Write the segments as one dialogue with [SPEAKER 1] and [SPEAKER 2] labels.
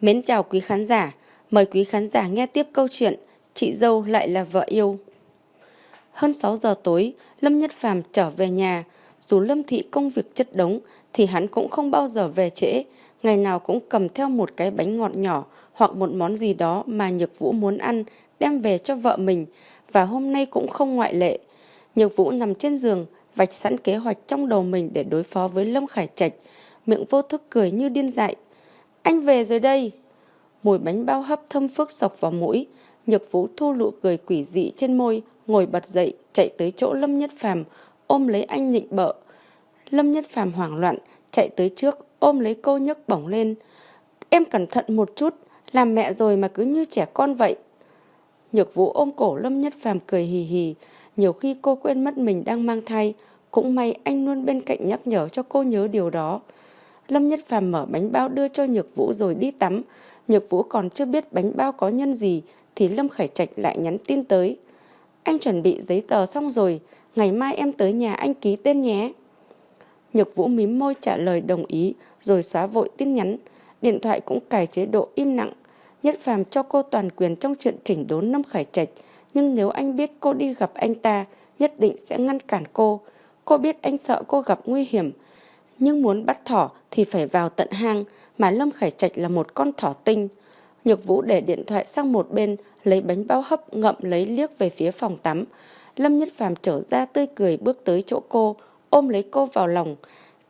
[SPEAKER 1] Mến chào quý khán giả, mời quý khán giả nghe tiếp câu chuyện Chị dâu lại là vợ yêu. Hơn 6 giờ tối, Lâm Nhất Phàm trở về nhà. Dù Lâm Thị công việc chất đống thì hắn cũng không bao giờ về trễ. Ngày nào cũng cầm theo một cái bánh ngọt nhỏ hoặc một món gì đó mà Nhược Vũ muốn ăn đem về cho vợ mình và hôm nay cũng không ngoại lệ. Nhược Vũ nằm trên giường, vạch sẵn kế hoạch trong đầu mình để đối phó với Lâm Khải Trạch, miệng vô thức cười như điên dại. Anh về rồi đây. Mùi bánh bao hấp thơm phức sọc vào mũi, Nhược Vũ thu lụ cười quỷ dị trên môi, ngồi bật dậy, chạy tới chỗ Lâm Nhất Phàm, ôm lấy anh nhịn bợ. Lâm Nhất Phàm hoảng loạn, chạy tới trước, ôm lấy cô nhấc bổng lên. Em cẩn thận một chút, làm mẹ rồi mà cứ như trẻ con vậy. Nhược Vũ ôm cổ Lâm Nhất Phàm cười hì hì, nhiều khi cô quên mất mình đang mang thai, cũng may anh luôn bên cạnh nhắc nhở cho cô nhớ điều đó. Lâm Nhất Phàm mở bánh bao đưa cho Nhược Vũ rồi đi tắm. Nhược Vũ còn chưa biết bánh bao có nhân gì thì Lâm Khải Trạch lại nhắn tin tới. Anh chuẩn bị giấy tờ xong rồi, ngày mai em tới nhà anh ký tên nhé. Nhược Vũ mím môi trả lời đồng ý rồi xóa vội tin nhắn. Điện thoại cũng cài chế độ im lặng. Nhất Phàm cho cô toàn quyền trong chuyện chỉnh đốn Lâm Khải Trạch. Nhưng nếu anh biết cô đi gặp anh ta, nhất định sẽ ngăn cản cô. Cô biết anh sợ cô gặp nguy hiểm. Nhưng muốn bắt thỏ thì phải vào tận hang, mà Lâm Khải Trạch là một con thỏ tinh. Nhược Vũ để điện thoại sang một bên, lấy bánh bao hấp ngậm lấy liếc về phía phòng tắm. Lâm Nhất Phàm trở ra tươi cười bước tới chỗ cô, ôm lấy cô vào lòng.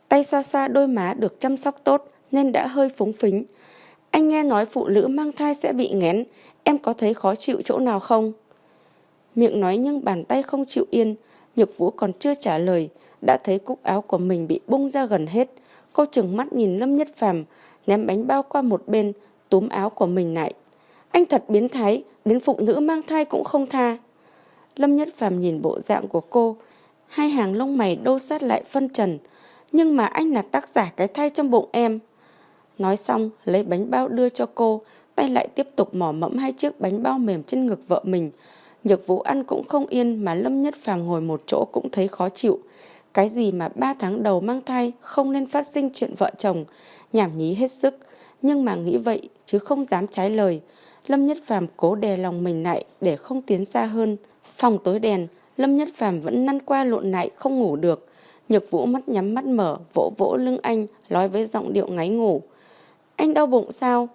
[SPEAKER 1] Tay xoa xoa đôi má được chăm sóc tốt nên đã hơi phúng phính. Anh nghe nói phụ nữ mang thai sẽ bị nghén, em có thấy khó chịu chỗ nào không? Miệng nói nhưng bàn tay không chịu yên, Nhược Vũ còn chưa trả lời, đã thấy cúc áo của mình bị bung ra gần hết. Cô chừng mắt nhìn Lâm Nhất Phàm, ném bánh bao qua một bên, túm áo của mình lại. Anh thật biến thái, đến phụ nữ mang thai cũng không tha. Lâm Nhất Phàm nhìn bộ dạng của cô, hai hàng lông mày đô sát lại phân trần. Nhưng mà anh là tác giả cái thai trong bụng em. Nói xong, lấy bánh bao đưa cho cô, tay lại tiếp tục mỏ mẫm hai chiếc bánh bao mềm trên ngực vợ mình. Nhược vũ ăn cũng không yên mà Lâm Nhất Phàm ngồi một chỗ cũng thấy khó chịu. Cái gì mà ba tháng đầu mang thai không nên phát sinh chuyện vợ chồng, nhảm nhí hết sức. Nhưng mà nghĩ vậy chứ không dám trái lời. Lâm Nhất Phàm cố đè lòng mình lại để không tiến xa hơn. Phòng tối đèn, Lâm Nhất Phàm vẫn năn qua lộn lại không ngủ được. Nhược Vũ mắt nhắm mắt mở, vỗ vỗ lưng anh, nói với giọng điệu ngáy ngủ. Anh đau bụng sao?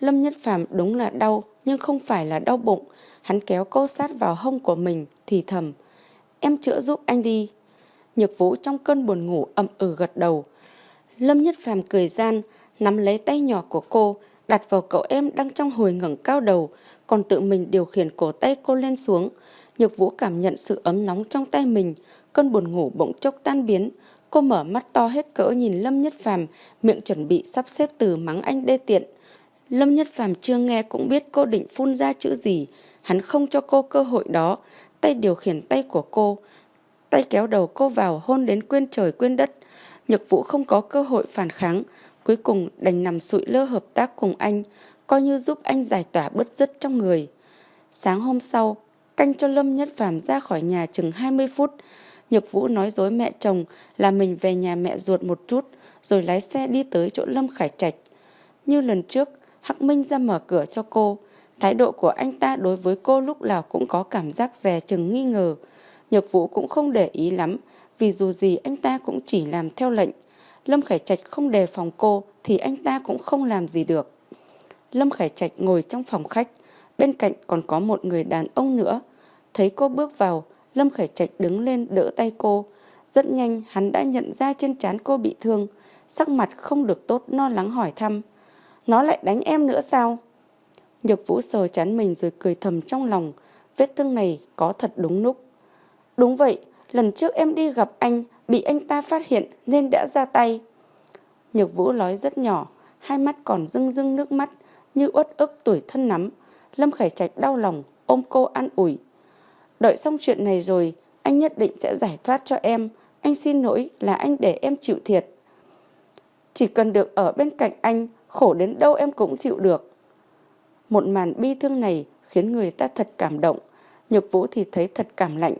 [SPEAKER 1] Lâm Nhất Phàm đúng là đau, nhưng không phải là đau bụng. Hắn kéo cô sát vào hông của mình, thì thầm. Em chữa giúp anh đi. Nhược Vũ trong cơn buồn ngủ ậm ừ gật đầu. Lâm Nhất Phàm cười gian, nắm lấy tay nhỏ của cô, đặt vào cậu em đang trong hồi ngẩng cao đầu, còn tự mình điều khiển cổ tay cô lên xuống. Nhược Vũ cảm nhận sự ấm nóng trong tay mình, cơn buồn ngủ bỗng chốc tan biến. Cô mở mắt to hết cỡ nhìn Lâm Nhất Phàm, miệng chuẩn bị sắp xếp từ mắng anh đê tiện. Lâm Nhất Phàm chưa nghe cũng biết cô định phun ra chữ gì, hắn không cho cô cơ hội đó, tay điều khiển tay của cô, tay kéo đầu cô vào hôn đến quên trời quên đất. Nhược Vũ không có cơ hội phản kháng, cuối cùng đành nằm sụi lơ hợp tác cùng anh, coi như giúp anh giải tỏa bứt rứt trong người. Sáng hôm sau, canh cho Lâm Nhất Phàm ra khỏi nhà chừng 20 phút, Nhược Vũ nói dối mẹ chồng là mình về nhà mẹ ruột một chút, rồi lái xe đi tới chỗ Lâm Khải Trạch. Như lần trước, Hắc Minh ra mở cửa cho cô. Thái độ của anh ta đối với cô lúc nào cũng có cảm giác dè chừng nghi ngờ. Nhược Vũ cũng không để ý lắm, vì dù gì anh ta cũng chỉ làm theo lệnh. Lâm Khải Trạch không đề phòng cô thì anh ta cũng không làm gì được. Lâm Khải Trạch ngồi trong phòng khách, bên cạnh còn có một người đàn ông nữa. Thấy cô bước vào, Lâm Khải Trạch đứng lên đỡ tay cô. Rất nhanh hắn đã nhận ra trên trán cô bị thương, sắc mặt không được tốt lo lắng hỏi thăm. Nó lại đánh em nữa sao? Nhược Vũ sờ chán mình rồi cười thầm trong lòng, vết thương này có thật đúng lúc. Đúng vậy, lần trước em đi gặp anh, bị anh ta phát hiện nên đã ra tay. Nhược Vũ nói rất nhỏ, hai mắt còn rưng rưng nước mắt, như uất ức tuổi thân nắm. Lâm Khải Trạch đau lòng, ôm cô an ủi. Đợi xong chuyện này rồi, anh nhất định sẽ giải thoát cho em. Anh xin lỗi là anh để em chịu thiệt. Chỉ cần được ở bên cạnh anh, khổ đến đâu em cũng chịu được. Một màn bi thương này khiến người ta thật cảm động. Nhược Vũ thì thấy thật cảm lạnh.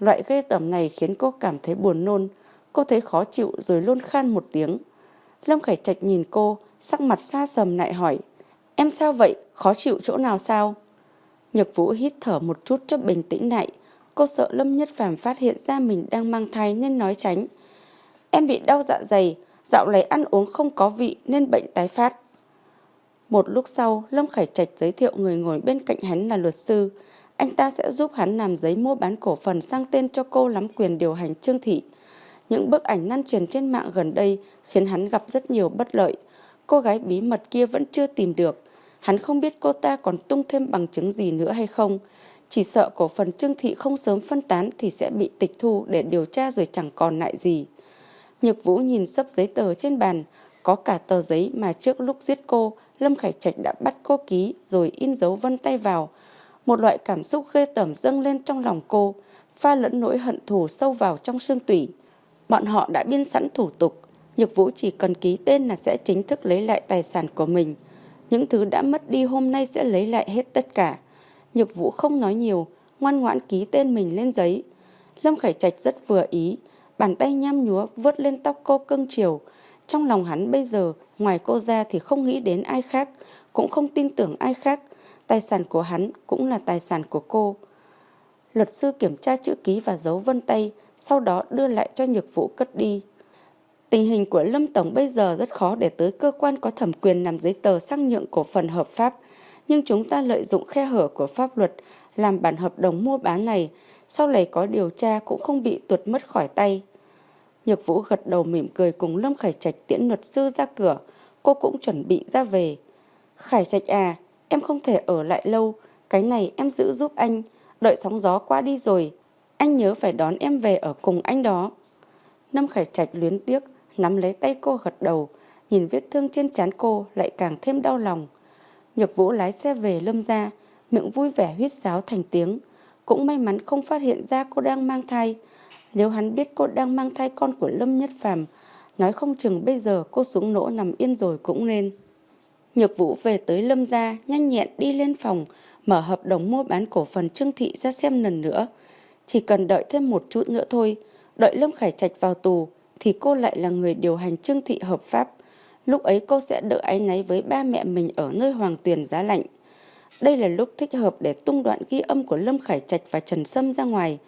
[SPEAKER 1] Loại ghê tởm này khiến cô cảm thấy buồn nôn. Cô thấy khó chịu rồi luôn khan một tiếng. Lâm Khải Trạch nhìn cô, sắc mặt xa sầm lại hỏi. Em sao vậy? Khó chịu chỗ nào sao? Nhược Vũ hít thở một chút cho bình tĩnh lại. Cô sợ Lâm Nhất Phàm phát hiện ra mình đang mang thai nên nói tránh. Em bị đau dạ dày, dạo này ăn uống không có vị nên bệnh tái phát. Một lúc sau, Lâm Khải Trạch giới thiệu người ngồi bên cạnh hắn là luật sư. Anh ta sẽ giúp hắn làm giấy mua bán cổ phần sang tên cho cô nắm quyền điều hành Trương Thị. Những bức ảnh lan truyền trên mạng gần đây khiến hắn gặp rất nhiều bất lợi. Cô gái bí mật kia vẫn chưa tìm được. Hắn không biết cô ta còn tung thêm bằng chứng gì nữa hay không. Chỉ sợ cổ phần Trương Thị không sớm phân tán thì sẽ bị tịch thu để điều tra rồi chẳng còn lại gì. Nhược Vũ nhìn sấp giấy tờ trên bàn, có cả tờ giấy mà trước lúc giết cô, Lâm Khải Trạch đã bắt cô ký rồi in dấu vân tay vào. Một loại cảm xúc ghê tởm dâng lên trong lòng cô, pha lẫn nỗi hận thù sâu vào trong xương tủy. Bọn họ đã biên sẵn thủ tục, Nhược Vũ chỉ cần ký tên là sẽ chính thức lấy lại tài sản của mình. Những thứ đã mất đi hôm nay sẽ lấy lại hết tất cả. Nhược Vũ không nói nhiều, ngoan ngoãn ký tên mình lên giấy. Lâm Khải Trạch rất vừa ý, bàn tay nham nhúa vớt lên tóc cô cưng chiều. Trong lòng hắn bây giờ, ngoài cô ra thì không nghĩ đến ai khác, cũng không tin tưởng ai khác. Tài sản của hắn cũng là tài sản của cô. Luật sư kiểm tra chữ ký và dấu vân tay, sau đó đưa lại cho nhược vũ cất đi. Tình hình của Lâm Tổng bây giờ rất khó để tới cơ quan có thẩm quyền làm giấy tờ sang nhượng cổ phần hợp pháp, nhưng chúng ta lợi dụng khe hở của pháp luật làm bản hợp đồng mua bán này, sau này có điều tra cũng không bị tuột mất khỏi tay. Nhược Vũ gật đầu mỉm cười cùng Lâm Khải Trạch tiễn luật sư ra cửa, cô cũng chuẩn bị ra về. Khải Trạch à, em không thể ở lại lâu, cái này em giữ giúp anh, đợi sóng gió qua đi rồi, anh nhớ phải đón em về ở cùng anh đó. Lâm Khải Trạch luyến tiếc, nắm lấy tay cô gật đầu, nhìn vết thương trên trán cô lại càng thêm đau lòng. Nhược Vũ lái xe về Lâm ra, miệng vui vẻ huyết sáo thành tiếng. Cũng may mắn không phát hiện ra cô đang mang thai. Nếu hắn biết cô đang mang thai con của Lâm Nhất Phàm, nói không chừng bây giờ cô xuống nỗ nằm yên rồi cũng nên. Nhược Vũ về tới Lâm gia, nhanh nhẹn đi lên phòng, mở hợp đồng mua bán cổ phần Trương Thị ra xem lần nữa. Chỉ cần đợi thêm một chút nữa thôi, đợi Lâm Khải Trạch vào tù, thì cô lại là người điều hành Trương Thị hợp pháp. Lúc ấy cô sẽ đỡ áy náy với ba mẹ mình ở nơi hoàng tuyền giá lạnh. Đây là lúc thích hợp để tung đoạn ghi âm của Lâm Khải Trạch và Trần Sâm ra ngoài.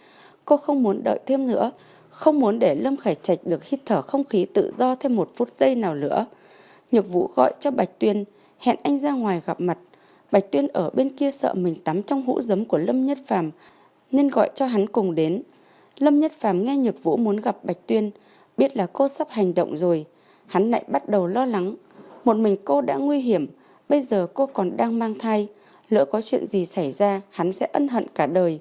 [SPEAKER 1] Cô không muốn đợi thêm nữa, không muốn để Lâm Khải Trạch được hít thở không khí tự do thêm một phút giây nào nữa. Nhược Vũ gọi cho Bạch Tuyên, hẹn anh ra ngoài gặp mặt. Bạch Tuyên ở bên kia sợ mình tắm trong hũ giấm của Lâm Nhất Phàm nên gọi cho hắn cùng đến. Lâm Nhất Phàm nghe Nhược Vũ muốn gặp Bạch Tuyên, biết là cô sắp hành động rồi, hắn lại bắt đầu lo lắng. Một mình cô đã nguy hiểm, bây giờ cô còn đang mang thai, lỡ có chuyện gì xảy ra, hắn sẽ ân hận cả đời.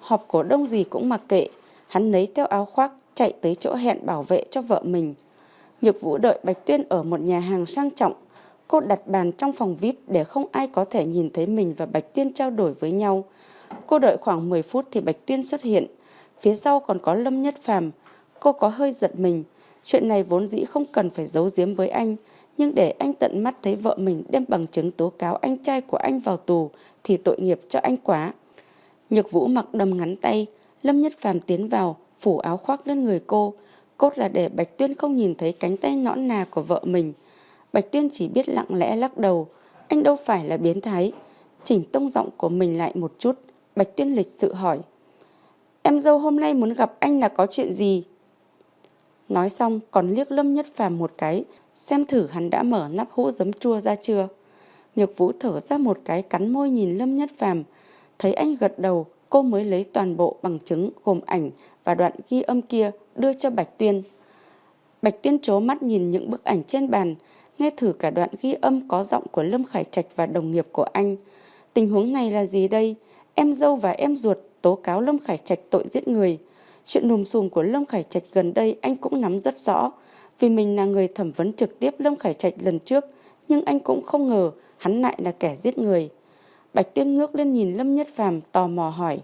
[SPEAKER 1] Họp cổ đông gì cũng mặc kệ, hắn lấy theo áo khoác, chạy tới chỗ hẹn bảo vệ cho vợ mình. Nhược Vũ đợi Bạch Tuyên ở một nhà hàng sang trọng, cô đặt bàn trong phòng VIP để không ai có thể nhìn thấy mình và Bạch Tuyên trao đổi với nhau. Cô đợi khoảng 10 phút thì Bạch Tuyên xuất hiện, phía sau còn có Lâm Nhất Phàm. Cô có hơi giật mình, chuyện này vốn dĩ không cần phải giấu giếm với anh, nhưng để anh tận mắt thấy vợ mình đem bằng chứng tố cáo anh trai của anh vào tù thì tội nghiệp cho anh quá. Nhược Vũ mặc đầm ngắn tay, Lâm Nhất Phàm tiến vào, phủ áo khoác lên người cô, cốt là để Bạch Tuyên không nhìn thấy cánh tay nõn nà của vợ mình. Bạch Tuyên chỉ biết lặng lẽ lắc đầu, anh đâu phải là biến thái. Chỉnh tông giọng của mình lại một chút, Bạch Tuyên lịch sự hỏi. Em dâu hôm nay muốn gặp anh là có chuyện gì? Nói xong còn liếc Lâm Nhất Phàm một cái, xem thử hắn đã mở nắp hũ giấm chua ra chưa. Nhược Vũ thở ra một cái cắn môi nhìn Lâm Nhất Phàm, thấy anh gật đầu, cô mới lấy toàn bộ bằng chứng gồm ảnh và đoạn ghi âm kia đưa cho Bạch Tuyên. Bạch Tuyên chố mắt nhìn những bức ảnh trên bàn, nghe thử cả đoạn ghi âm có giọng của Lâm Khải Trạch và đồng nghiệp của anh. Tình huống này là gì đây? Em dâu và em ruột tố cáo Lâm Khải Trạch tội giết người. Chuyện nùm xùm của Lâm Khải Trạch gần đây anh cũng nắm rất rõ. Vì mình là người thẩm vấn trực tiếp Lâm Khải Trạch lần trước, nhưng anh cũng không ngờ hắn lại là kẻ giết người. Bạch Tuyên ngước lên nhìn Lâm Nhất Phàm tò mò hỏi.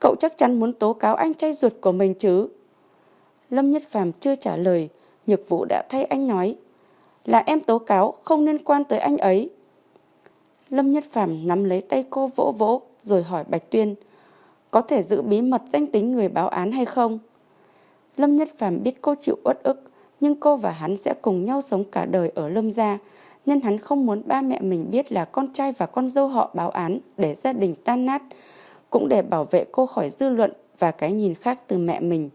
[SPEAKER 1] Cậu chắc chắn muốn tố cáo anh trai ruột của mình chứ? Lâm Nhất Phàm chưa trả lời, Nhược Vũ đã thay anh nói. Là em tố cáo, không liên quan tới anh ấy. Lâm Nhất Phàm nắm lấy tay cô vỗ vỗ, rồi hỏi Bạch Tuyên. Có thể giữ bí mật danh tính người báo án hay không? Lâm Nhất Phàm biết cô chịu uất ức, nhưng cô và hắn sẽ cùng nhau sống cả đời ở Lâm gia. nên hắn không muốn ba mẹ mình biết là con trai và con dâu họ báo án để gia đình tan nát, cũng để bảo vệ cô khỏi dư luận và cái nhìn khác từ mẹ mình.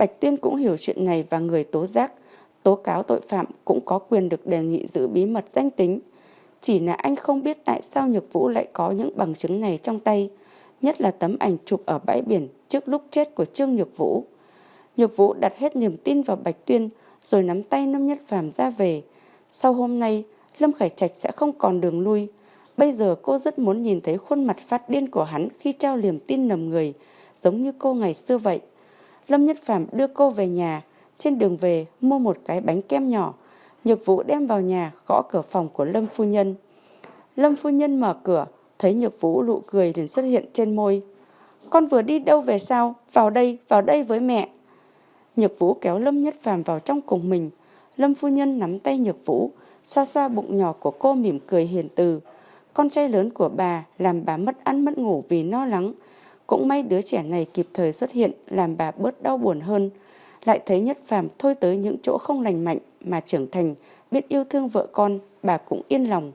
[SPEAKER 1] Bạch Tuyên cũng hiểu chuyện này và người tố giác, tố cáo tội phạm cũng có quyền được đề nghị giữ bí mật danh tính. Chỉ là anh không biết tại sao Nhược Vũ lại có những bằng chứng này trong tay, nhất là tấm ảnh chụp ở bãi biển trước lúc chết của Trương Nhược Vũ. Nhược Vũ đặt hết niềm tin vào Bạch Tuyên rồi nắm tay Lâm Nhất Phàm ra về. Sau hôm nay, Lâm Khải Trạch sẽ không còn đường lui. Bây giờ cô rất muốn nhìn thấy khuôn mặt phát điên của hắn khi trao liềm tin nầm người, giống như cô ngày xưa vậy. Lâm Nhất Phạm đưa cô về nhà, trên đường về mua một cái bánh kem nhỏ. Nhược Vũ đem vào nhà gõ cửa phòng của Lâm Phu Nhân. Lâm Phu Nhân mở cửa, thấy Nhược Vũ nụ cười liền xuất hiện trên môi. Con vừa đi đâu về sao? Vào đây, vào đây với mẹ. Nhược Vũ kéo Lâm Nhất Phàm vào trong cùng mình. Lâm Phu Nhân nắm tay Nhược Vũ, xoa xoa bụng nhỏ của cô mỉm cười hiền từ. Con trai lớn của bà làm bà mất ăn mất ngủ vì lo lắng. Cũng may đứa trẻ này kịp thời xuất hiện làm bà bớt đau buồn hơn. Lại thấy Nhất Phàm thôi tới những chỗ không lành mạnh mà trưởng thành, biết yêu thương vợ con, bà cũng yên lòng.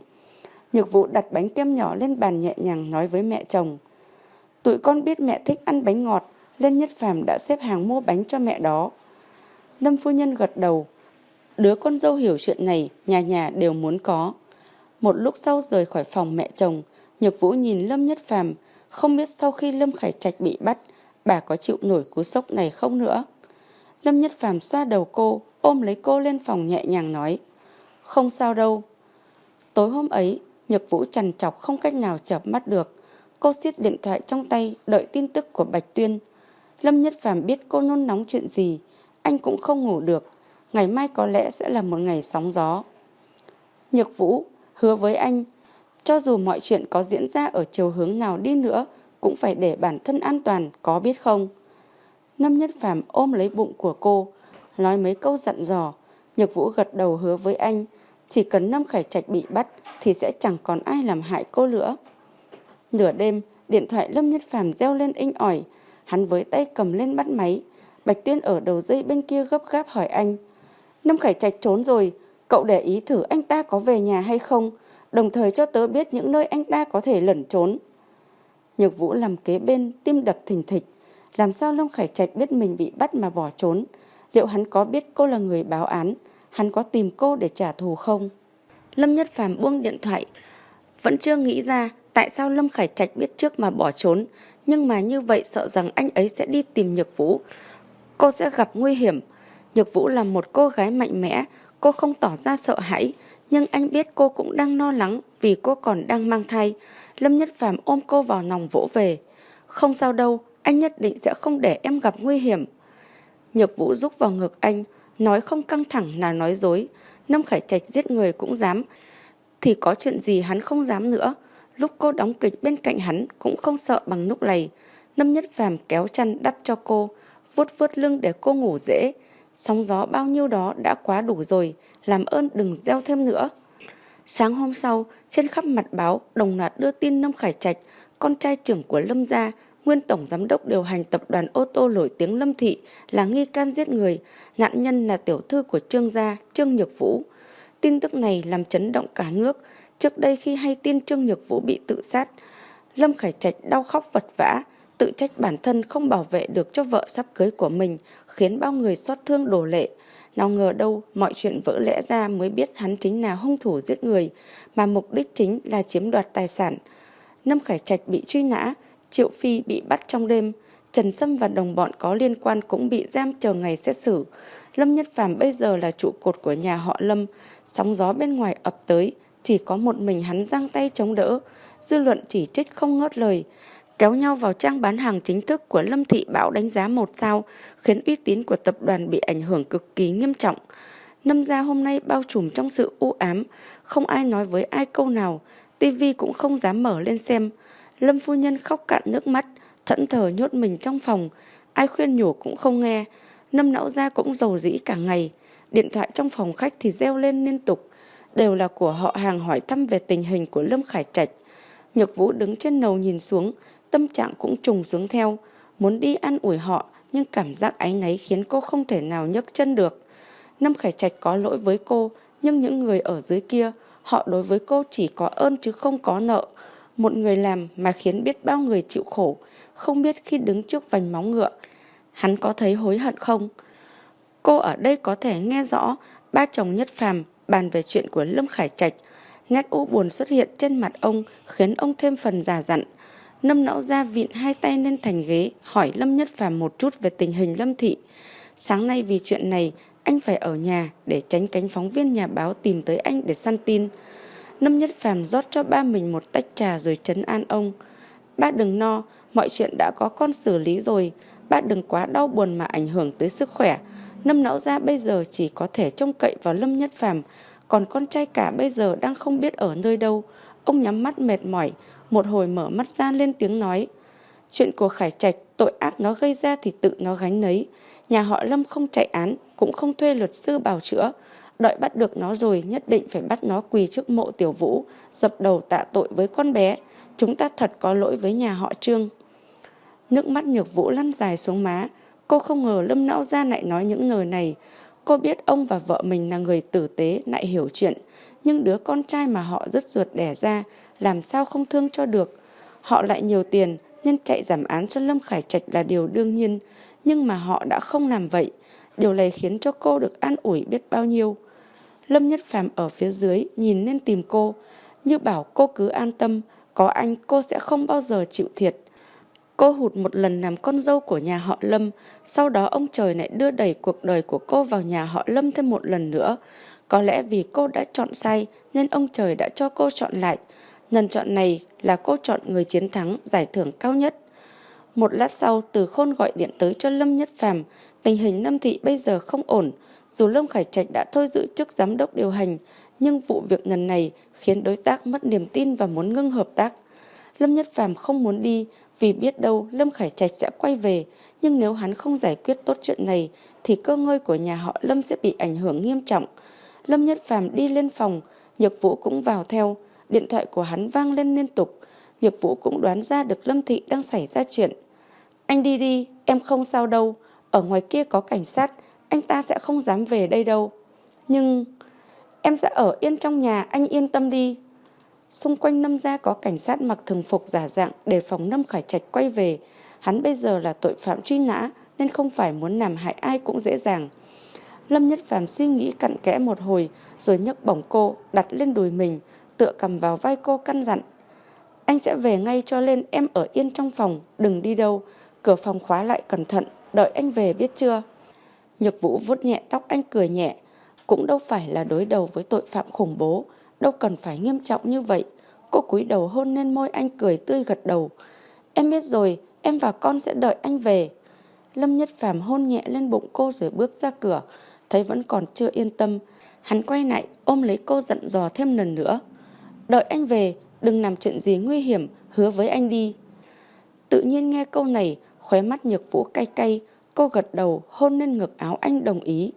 [SPEAKER 1] Nhược Vũ đặt bánh kem nhỏ lên bàn nhẹ nhàng nói với mẹ chồng. Tụi con biết mẹ thích ăn bánh ngọt, nên Nhất Phàm đã xếp hàng mua bánh cho mẹ đó. Lâm phu nhân gật đầu. Đứa con dâu hiểu chuyện này, nhà nhà đều muốn có. Một lúc sau rời khỏi phòng mẹ chồng, Nhược Vũ nhìn Lâm Nhất Phàm, không biết sau khi Lâm Khải Trạch bị bắt, bà có chịu nổi cú sốc này không nữa. Lâm Nhất Phàm xoa đầu cô, ôm lấy cô lên phòng nhẹ nhàng nói. Không sao đâu. Tối hôm ấy, Nhược Vũ trằn trọc không cách nào chợp mắt được. Cô siết điện thoại trong tay, đợi tin tức của Bạch Tuyên. Lâm Nhất Phàm biết cô nôn nóng chuyện gì, anh cũng không ngủ được. Ngày mai có lẽ sẽ là một ngày sóng gió. Nhược Vũ hứa với anh, cho dù mọi chuyện có diễn ra ở chiều hướng nào đi nữa, cũng phải để bản thân an toàn, có biết không? Lâm Nhất Phàm ôm lấy bụng của cô, nói mấy câu dặn dò. Nhược Vũ gật đầu hứa với anh, chỉ cần Lâm Khải Trạch bị bắt thì sẽ chẳng còn ai làm hại cô nữa. Nửa đêm, điện thoại Lâm Nhất Phàm reo lên inh ỏi, hắn với tay cầm lên bắt máy. Bạch Tuyên ở đầu dây bên kia gấp gáp hỏi anh. Lâm Khải Trạch trốn rồi, cậu để ý thử anh ta có về nhà hay không, đồng thời cho tớ biết những nơi anh ta có thể lẩn trốn. Nhược Vũ làm kế bên, tim đập thình thịch. Làm sao Lâm Khải Trạch biết mình bị bắt mà bỏ trốn? Liệu hắn có biết cô là người báo án? Hắn có tìm cô để trả thù không? Lâm Nhất Phàm buông điện thoại. Vẫn chưa nghĩ ra tại sao Lâm Khải Trạch biết trước mà bỏ trốn. Nhưng mà như vậy sợ rằng anh ấy sẽ đi tìm Nhược Vũ. Cô sẽ gặp nguy hiểm. Nhược Vũ là một cô gái mạnh mẽ. Cô không tỏ ra sợ hãi. Nhưng anh biết cô cũng đang lo lắng vì cô còn đang mang thai. Lâm Nhất Phàm ôm cô vào lòng vỗ về. Không sao đâu, anh nhất định sẽ không để em gặp nguy hiểm. Nhược Vũ rúc vào ngực anh, nói không căng thẳng là nói dối. Lâm Khải Trạch giết người cũng dám. Thì có chuyện gì hắn không dám nữa. Lúc cô đóng kịch bên cạnh hắn cũng không sợ bằng lúc này. Lâm Nhất Phàm kéo chăn đắp cho cô, vuốt vuốt lưng để cô ngủ dễ. Sóng gió bao nhiêu đó đã quá đủ rồi, làm ơn đừng gieo thêm nữa. Sáng hôm sau, trên khắp mặt báo đồng loạt đưa tin Lâm Khải Trạch, con trai trưởng của Lâm gia, nguyên tổng giám đốc điều hành tập đoàn ô tô nổi tiếng Lâm Thị là nghi can giết người, nạn nhân là tiểu thư của Trương gia, Trương Nhược Vũ. Tin tức này làm chấn động cả nước. Trước đây khi hay tin Trương Nhược Vũ bị tự sát, Lâm Khải Trạch đau khóc vật vã, tự trách bản thân không bảo vệ được cho vợ sắp cưới của mình, khiến bao người xót thương đổ lệ. Nào ngờ đâu mọi chuyện vỡ lẽ ra mới biết hắn chính là hung thủ giết người, mà mục đích chính là chiếm đoạt tài sản. Lâm Khải Trạch bị truy nã, Triệu Phi bị bắt trong đêm, Trần Sâm và đồng bọn có liên quan cũng bị giam chờ ngày xét xử. Lâm Nhất Phàm bây giờ là trụ cột của nhà họ Lâm, sóng gió bên ngoài ập tới, chỉ có một mình hắn giang tay chống đỡ. Dư luận chỉ trích không ngớt lời, kéo nhau vào trang bán hàng chính thức của Lâm Thị Bảo đánh giá một sao, khiến uy tín của tập đoàn bị ảnh hưởng cực kỳ nghiêm trọng. Năm gia hôm nay bao trùm trong sự u ám, không ai nói với ai câu nào, tivi cũng không dám mở lên xem. Lâm phu nhân khóc cạn nước mắt, thẫn thờ nhốt mình trong phòng, ai khuyên nhủ cũng không nghe. Năm não gia cũng giàu dĩ cả ngày, điện thoại trong phòng khách thì reo lên liên tục, đều là của họ hàng hỏi thăm về tình hình của Lâm Khải Trạch. Nhược Vũ đứng trên nầu nhìn xuống, tâm trạng cũng trùng xuống theo, muốn đi ăn ủi họ nhưng cảm giác áy náy khiến cô không thể nào nhấc chân được. năm Khải Trạch có lỗi với cô Nhưng những người ở dưới kia, họ đối với cô chỉ có ơn chứ không có nợ. Một người làm mà khiến biết bao người chịu khổ, không biết khi đứng trước vành móng ngựa, hắn có thấy hối hận không? Cô ở đây có thể nghe rõ ba chồng nhất phàm bàn về chuyện của Lâm Khải Trạch. Nét u buồn xuất hiện trên mặt ông khiến ông thêm phần già dặn. Nâm não ra vịn hai tay lên thành ghế hỏi Lâm Nhất Phàm một chút về tình hình Lâm Thị. Sáng nay vì chuyện này anh phải ở nhà để tránh cánh phóng viên nhà báo tìm tới anh để săn tin. Lâm Nhất Phàm rót cho ba mình một tách trà rồi trấn an ông. Ba đừng no, mọi chuyện đã có con xử lý rồi. Ba đừng quá đau buồn mà ảnh hưởng tới sức khỏe. Năm não ra bây giờ chỉ có thể trông cậy vào Lâm Nhất Phàm, còn con trai cả bây giờ đang không biết ở nơi đâu. Ông nhắm mắt mệt mỏi, một hồi mở mắt ra lên tiếng nói. Chuyện của Khải Trạch, tội ác nó gây ra thì tự nó gánh nấy. Nhà họ Lâm không chạy án, cũng không thuê luật sư bào chữa. Đợi bắt được nó rồi nhất định phải bắt nó quỳ trước mộ tiểu vũ, dập đầu tạ tội với con bé. Chúng ta thật có lỗi với nhà họ Trương. Nước mắt nhược vũ lăn dài xuống má. Cô không ngờ Lâm Não ra lại nói những lời này. Cô biết ông và vợ mình là người tử tế, lại hiểu chuyện. Nhưng đứa con trai mà họ rất ruột đẻ ra, làm sao không thương cho được. Họ lại nhiều tiền, nên chạy giảm án cho Lâm Khải Trạch là điều đương nhiên. Nhưng mà họ đã không làm vậy. Điều này khiến cho cô được an ủi biết bao nhiêu. Lâm Nhất Phàm ở phía dưới nhìn lên tìm cô. Như bảo cô cứ an tâm, có anh cô sẽ không bao giờ chịu thiệt. Cô hụt một lần làm con dâu của nhà họ Lâm, sau đó ông trời lại đưa đẩy cuộc đời của cô vào nhà họ Lâm thêm một lần nữa. Có lẽ vì cô đã chọn sai nên ông trời đã cho cô chọn lại. Lần chọn này là cô chọn người chiến thắng giải thưởng cao nhất. Một lát sau, Từ Khôn gọi điện tới cho Lâm Nhất Phàm, tình hình Lâm Thị bây giờ không ổn. Dù Lâm Khải Trạch đã thôi giữ chức giám đốc điều hành, nhưng vụ việc lần này khiến đối tác mất niềm tin và muốn ngưng hợp tác. Lâm Nhất Phàm không muốn đi vì biết đâu Lâm Khải Trạch sẽ quay về, nhưng nếu hắn không giải quyết tốt chuyện này thì cơ ngơi của nhà họ Lâm sẽ bị ảnh hưởng nghiêm trọng. Lâm Nhất Phàm đi lên phòng, Nhược Vũ cũng vào theo, điện thoại của hắn vang lên liên tục. Nhược Vũ cũng đoán ra được Lâm Thị đang xảy ra chuyện. Anh đi đi, em không sao đâu, ở ngoài kia có cảnh sát, anh ta sẽ không dám về đây đâu. Nhưng em sẽ ở yên trong nhà, anh yên tâm đi. Xung quanh Lâm gia có cảnh sát mặc thường phục giả dạng để phòng Lâm Khải Trạch quay về. Hắn bây giờ là tội phạm truy nã nên không phải muốn làm hại ai cũng dễ dàng. Lâm Nhất Phàm suy nghĩ cặn kẽ một hồi rồi nhấc bổng cô đặt lên đùi mình, tựa cầm vào vai cô căn dặn. Anh sẽ về ngay cho lên em ở yên trong phòng, đừng đi đâu. Cửa phòng khóa lại cẩn thận, đợi anh về biết chưa? Nhược Vũ vuốt nhẹ tóc anh cười nhẹ. Cũng đâu phải là đối đầu với tội phạm khủng bố, đâu cần phải nghiêm trọng như vậy. Cô cúi đầu hôn lên môi anh cười tươi gật đầu. Em biết rồi, em và con sẽ đợi anh về. Lâm Nhất Phàm hôn nhẹ lên bụng cô rồi bước ra cửa, thấy vẫn còn chưa yên tâm. Hắn quay lại ôm lấy cô dặn dò thêm lần nữa. Đợi anh về, đừng làm chuyện gì nguy hiểm, hứa với anh đi. Tự nhiên nghe câu này, khóe mắt nhược vũ cay cay, cô gật đầu hôn lên ngực áo anh đồng ý.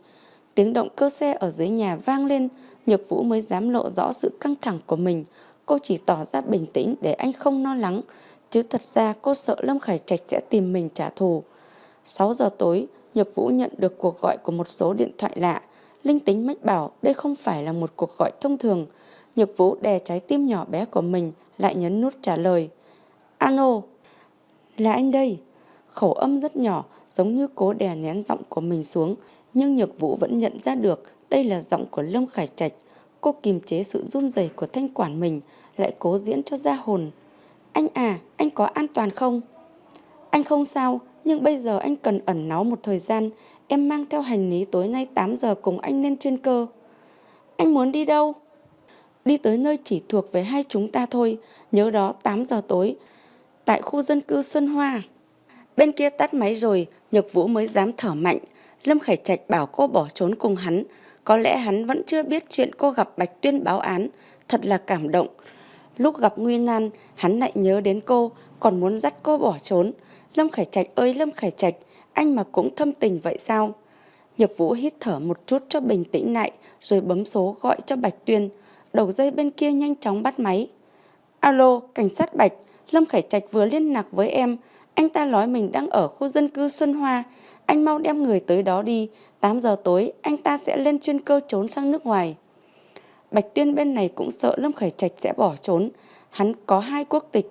[SPEAKER 1] Tiếng động cơ xe ở dưới nhà vang lên, Nhược Vũ mới dám lộ rõ sự căng thẳng của mình. Cô chỉ tỏ ra bình tĩnh để anh không lo lắng, chứ thật ra cô sợ Lâm Khải Trạch sẽ tìm mình trả thù. 6 giờ tối, Nhược Vũ nhận được cuộc gọi của một số điện thoại lạ. Linh tính mách bảo đây không phải là một cuộc gọi thông thường. Nhược Vũ đè trái tim nhỏ bé của mình, lại nhấn nút trả lời. Ano, là anh đây. Khẩu âm rất nhỏ, giống như cố đè nén giọng của mình xuống, nhưng Nhược Vũ vẫn nhận ra được đây là giọng của Lâm Khải Trạch. Cô kiềm chế sự run rẩy của thanh quản mình, lại cố diễn cho ra hồn. Anh à, anh có an toàn không? Anh không sao, nhưng bây giờ anh cần ẩn náu một thời gian. Em mang theo hành lý tối nay 8 giờ cùng anh lên chuyên cơ. Anh muốn đi đâu? Đi tới nơi chỉ thuộc về hai chúng ta thôi. Nhớ đó 8 giờ tối. Tại khu dân cư Xuân Hoa. Bên kia tắt máy rồi, Nhược Vũ mới dám thở mạnh. Lâm Khải Trạch bảo cô bỏ trốn cùng hắn. Có lẽ hắn vẫn chưa biết chuyện cô gặp Bạch Tuyên báo án, thật là cảm động. Lúc gặp Nguy Nan, hắn lại nhớ đến cô, còn muốn dắt cô bỏ trốn. Lâm Khải Trạch ơi Lâm Khải Trạch, anh mà cũng thâm tình vậy sao? Nhược Vũ hít thở một chút cho bình tĩnh lại, rồi bấm số gọi cho Bạch Tuyên. Đầu dây bên kia nhanh chóng bắt máy. Alo, cảnh sát Bạch, Lâm Khải Trạch vừa liên lạc với em. Anh ta nói mình đang ở khu dân cư Xuân Hoa. Anh mau đem người tới đó đi, 8 giờ tối anh ta sẽ lên chuyên cơ trốn sang nước ngoài. Bạch Tuyên bên này cũng sợ Lâm Khải Trạch sẽ bỏ trốn. Hắn có hai quốc tịch.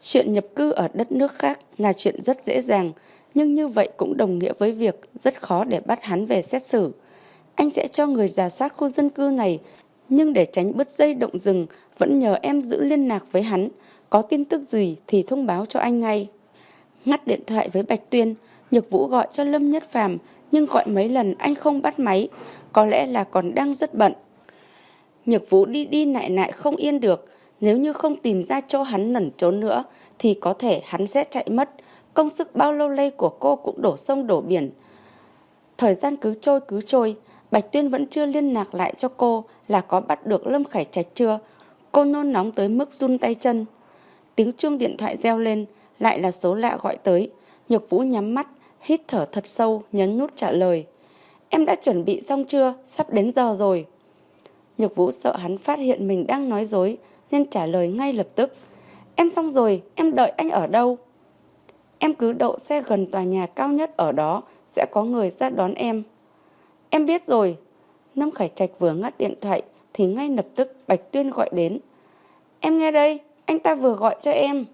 [SPEAKER 1] Chuyện nhập cư ở đất nước khác là chuyện rất dễ dàng, nhưng như vậy cũng đồng nghĩa với việc rất khó để bắt hắn về xét xử. Anh sẽ cho người giả soát khu dân cư này, nhưng để tránh bứt dây động rừng, vẫn nhờ em giữ liên lạc với hắn. Có tin tức gì thì thông báo cho anh ngay. Ngắt điện thoại với Bạch Tuyên, Nhược Vũ gọi cho Lâm Nhất Phàm nhưng gọi mấy lần anh không bắt máy, có lẽ là còn đang rất bận. Nhược Vũ đi đi lại lại không yên được, nếu như không tìm ra chỗ hắn lẩn trốn nữa thì có thể hắn sẽ chạy mất. Công sức bao lâu lây của cô cũng đổ sông đổ biển. Thời gian cứ trôi cứ trôi, Bạch Tuyên vẫn chưa liên lạc lại cho cô là có bắt được Lâm Khải Trạch chưa. Cô nôn nóng tới mức run tay chân. Tiếng chuông điện thoại reo lên, lại là số lạ gọi tới. Nhược Vũ nhắm mắt, hít thở thật sâu, nhấn nút trả lời. Em đã chuẩn bị xong chưa? Sắp đến giờ rồi. Nhược Vũ sợ hắn phát hiện mình đang nói dối, nên trả lời ngay lập tức. Em xong rồi, em đợi anh ở đâu? Em cứ đậu xe gần tòa nhà cao nhất ở đó, sẽ có người ra đón em. Em biết rồi. Lâm Khải Trạch vừa ngắt điện thoại, thì ngay lập tức Bạch Tuyên gọi đến. Em nghe đây, anh ta vừa gọi cho em.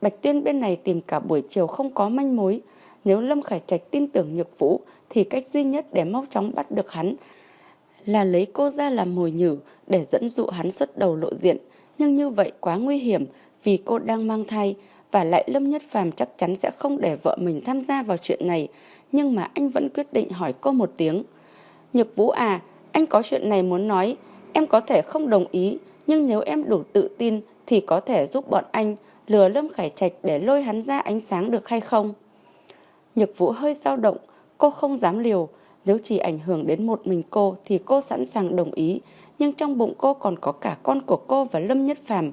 [SPEAKER 1] Bạch Tuyên bên này tìm cả buổi chiều không có manh mối. Nếu Lâm Khải Trạch tin tưởng Nhược Vũ thì cách duy nhất để mau chóng bắt được hắn là lấy cô ra làm mồi nhử để dẫn dụ hắn xuất đầu lộ diện. Nhưng như vậy quá nguy hiểm vì cô đang mang thai và lại Lâm Nhất Phàm chắc chắn sẽ không để vợ mình tham gia vào chuyện này. Nhưng mà anh vẫn quyết định hỏi cô một tiếng. Nhược Vũ à, anh có chuyện này muốn nói. Em có thể không đồng ý, nhưng nếu em đủ tự tin thì có thể giúp bọn anh lừa Lâm Khải Trạch để lôi hắn ra ánh sáng được hay không? Nhược Vũ hơi dao động, cô không dám liều. Nếu chỉ ảnh hưởng đến một mình cô thì cô sẵn sàng đồng ý, nhưng trong bụng cô còn có cả con của cô và Lâm Nhất Phàm.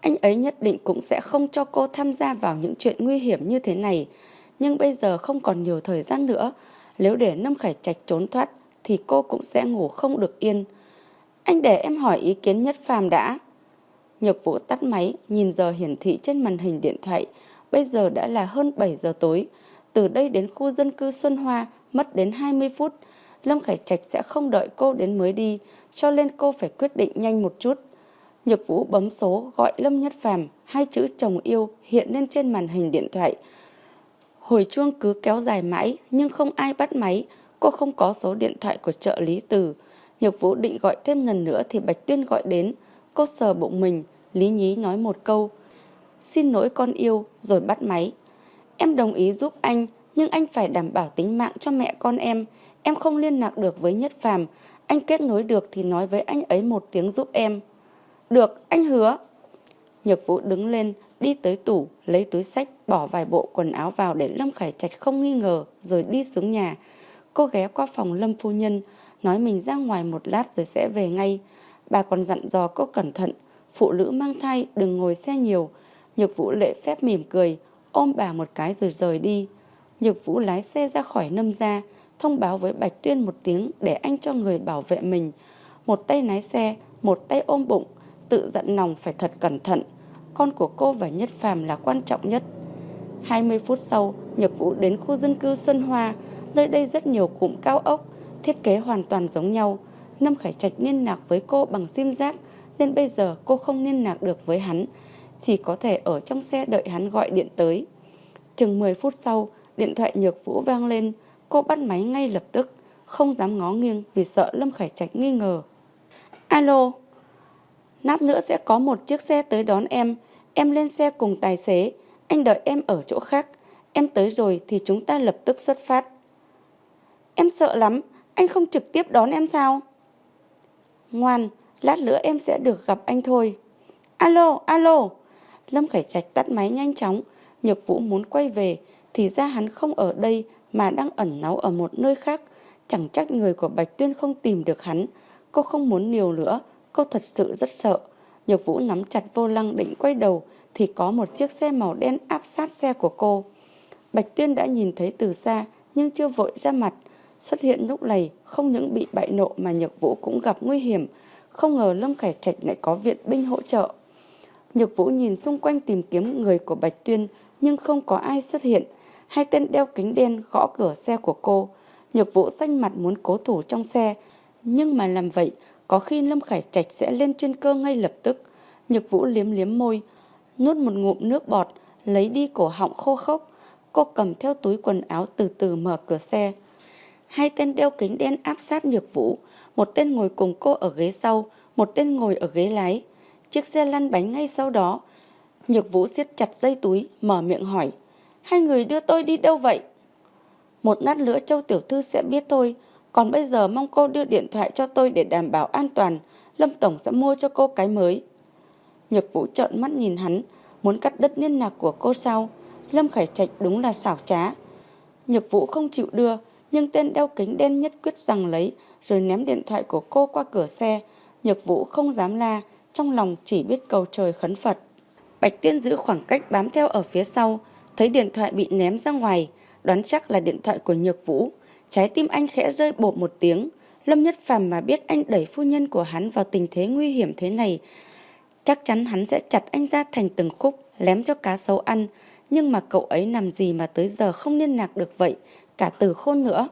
[SPEAKER 1] Anh ấy nhất định cũng sẽ không cho cô tham gia vào những chuyện nguy hiểm như thế này. Nhưng bây giờ không còn nhiều thời gian nữa. Nếu để Lâm Khải Trạch trốn thoát thì cô cũng sẽ ngủ không được yên. Anh để em hỏi ý kiến Nhất Phàm đã. Nhược Vũ tắt máy, nhìn giờ hiển thị trên màn hình điện thoại. Bây giờ đã là hơn 7 giờ tối. Từ đây đến khu dân cư Xuân Hoa mất đến 20 phút. Lâm Khải Trạch sẽ không đợi cô đến mới đi, cho nên cô phải quyết định nhanh một chút. Nhược Vũ bấm số gọi Lâm Nhất Phàm, hai chữ chồng yêu hiện lên trên màn hình điện thoại. Hồi chuông cứ kéo dài mãi nhưng không ai bắt máy, cô không có số điện thoại của trợ lý Từ. Nhược Vũ định gọi thêm lần nữa thì Bạch Tuyên gọi đến, cô sờ bụng mình, Lý Nhí nói một câu. Xin lỗi con yêu, rồi bắt máy. Em đồng ý giúp anh, nhưng anh phải đảm bảo tính mạng cho mẹ con em. Em không liên lạc được với Nhất Phàm, anh kết nối được thì nói với anh ấy một tiếng giúp em. Được, anh hứa. Nhược Vũ đứng lên, đi tới tủ, lấy túi sách, bỏ vài bộ quần áo vào để Lâm Khải Trạch không nghi ngờ, rồi đi xuống nhà. Cô ghé qua phòng Lâm Phu Nhân, nói mình ra ngoài một lát rồi sẽ về ngay. Bà còn dặn dò cô cẩn thận, phụ nữ mang thai đừng ngồi xe nhiều. Nhược Vũ lệ phép mỉm cười, ôm bà một cái rồi rời đi. Nhược Vũ lái xe ra khỏi nâm gia, thông báo với Bạch Tuyên một tiếng để anh cho người bảo vệ mình. Một tay lái xe, một tay ôm bụng, tự dặn lòng phải thật cẩn thận. Con của cô và Nhất Phàm là quan trọng nhất. 20 phút sau, Nhược Vũ đến khu dân cư Xuân Hoa, nơi đây rất nhiều cụm cao ốc, thiết kế hoàn toàn giống nhau. Lâm Khải Trạch liên lạc với cô bằng sim giác, nên bây giờ cô không liên lạc được với hắn, chỉ có thể ở trong xe đợi hắn gọi điện tới. Chừng 10 phút sau, điện thoại Nhược Vũ vang lên, cô bắt máy ngay lập tức, không dám ngó nghiêng vì sợ Lâm Khải Trạch nghi ngờ. Alo, lát nữa sẽ có một chiếc xe tới đón em, em lên xe cùng tài xế, anh đợi em ở chỗ khác, em tới rồi thì chúng ta lập tức xuất phát. Em sợ lắm, anh không trực tiếp đón em sao? Ngoan, lát nữa em sẽ được gặp anh thôi. Alo, alo. Lâm Khải Trạch tắt máy nhanh chóng, Nhược Vũ muốn quay về thì ra hắn không ở đây mà đang ẩn náu ở một nơi khác. Chẳng trách người của Bạch Tuyên không tìm được hắn. Cô không muốn nhiều nữa, cô thật sự rất sợ. Nhược Vũ nắm chặt vô lăng định quay đầu thì có một chiếc xe màu đen áp sát xe của cô. Bạch Tuyên đã nhìn thấy từ xa, nhưng chưa vội ra mặt. Xuất hiện lúc này không những bị bại nộ mà Nhược Vũ cũng gặp nguy hiểm. Không ngờ Lâm Khải Trạch lại có viện binh hỗ trợ. Nhược Vũ nhìn xung quanh tìm kiếm người của Bạch Tuyên, nhưng không có ai xuất hiện. Hai tên đeo kính đen gõ cửa xe của cô. Nhược Vũ xanh mặt muốn cố thủ trong xe, nhưng mà làm vậy có khi Lâm Khải Trạch sẽ lên trên cơ ngay lập tức. Nhược Vũ liếm liếm môi, nuốt một ngụm nước bọt, lấy đi cổ họng khô khốc. Cô cầm theo túi quần áo từ từ mở cửa xe. Hai tên đeo kính đen áp sát Nhược Vũ, một tên ngồi cùng cô ở ghế sau, một tên ngồi ở ghế lái. Chiếc xe lăn bánh ngay sau đó. Nhược Vũ siết chặt dây túi, mở miệng hỏi. Hai người đưa tôi đi đâu vậy? Một lát nữa Châu Tiểu Thư sẽ biết thôi. Còn bây giờ mong cô đưa điện thoại cho tôi để đảm bảo an toàn. Lâm Tổng sẽ mua cho cô cái mới. Nhược Vũ trợn mắt nhìn hắn, muốn cắt đứt liên lạc của cô sau Lâm Khải Trạch đúng là xảo trá. Nhược Vũ không chịu đưa, nhưng tên đeo kính đen nhất quyết rằng lấy, rồi ném điện thoại của cô qua cửa xe. Nhược Vũ không dám la, trong lòng chỉ biết cầu trời khấn Phật. Bạch Tuyên giữ khoảng cách bám theo ở phía sau, thấy điện thoại bị ném ra ngoài, đoán chắc là điện thoại của Nhược Vũ. Trái tim anh khẽ rơi bột một tiếng. Lâm Nhất Phàm mà biết anh đẩy phu nhân của hắn vào tình thế nguy hiểm thế này, chắc chắn hắn sẽ chặt anh ra thành từng khúc, lém cho cá sấu ăn. Nhưng mà cậu ấy làm gì mà tới giờ không liên lạc được vậy, cả từ khôn nữa.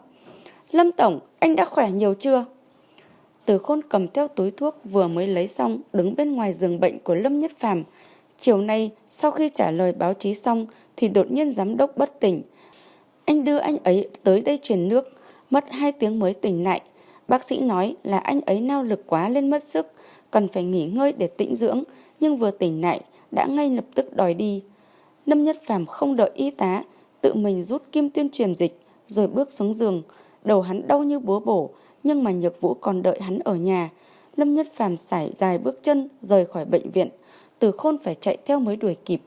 [SPEAKER 1] Lâm Tổng, anh đã khỏe nhiều chưa? Từ khôn cầm theo túi thuốc vừa mới lấy xong, đứng bên ngoài giường bệnh của Lâm Nhất Phàm. Chiều nay, sau khi trả lời báo chí xong, thì đột nhiên giám đốc bất tỉnh. Anh đưa anh ấy tới đây truyền nước, mất hai tiếng mới tỉnh lại. Bác sĩ nói là anh ấy nao lực quá lên mất sức, cần phải nghỉ ngơi để tĩnh dưỡng, nhưng vừa tỉnh lại đã ngay lập tức đòi đi. Lâm Nhất Phàm không đợi y tá, tự mình rút kim tuyên truyền dịch, rồi bước xuống giường. Đầu hắn đau như búa bổ, nhưng mà Nhược Vũ còn đợi hắn ở nhà. Lâm Nhất Phàm sải dài bước chân rời khỏi bệnh viện, từ khôn phải chạy theo mới đuổi kịp.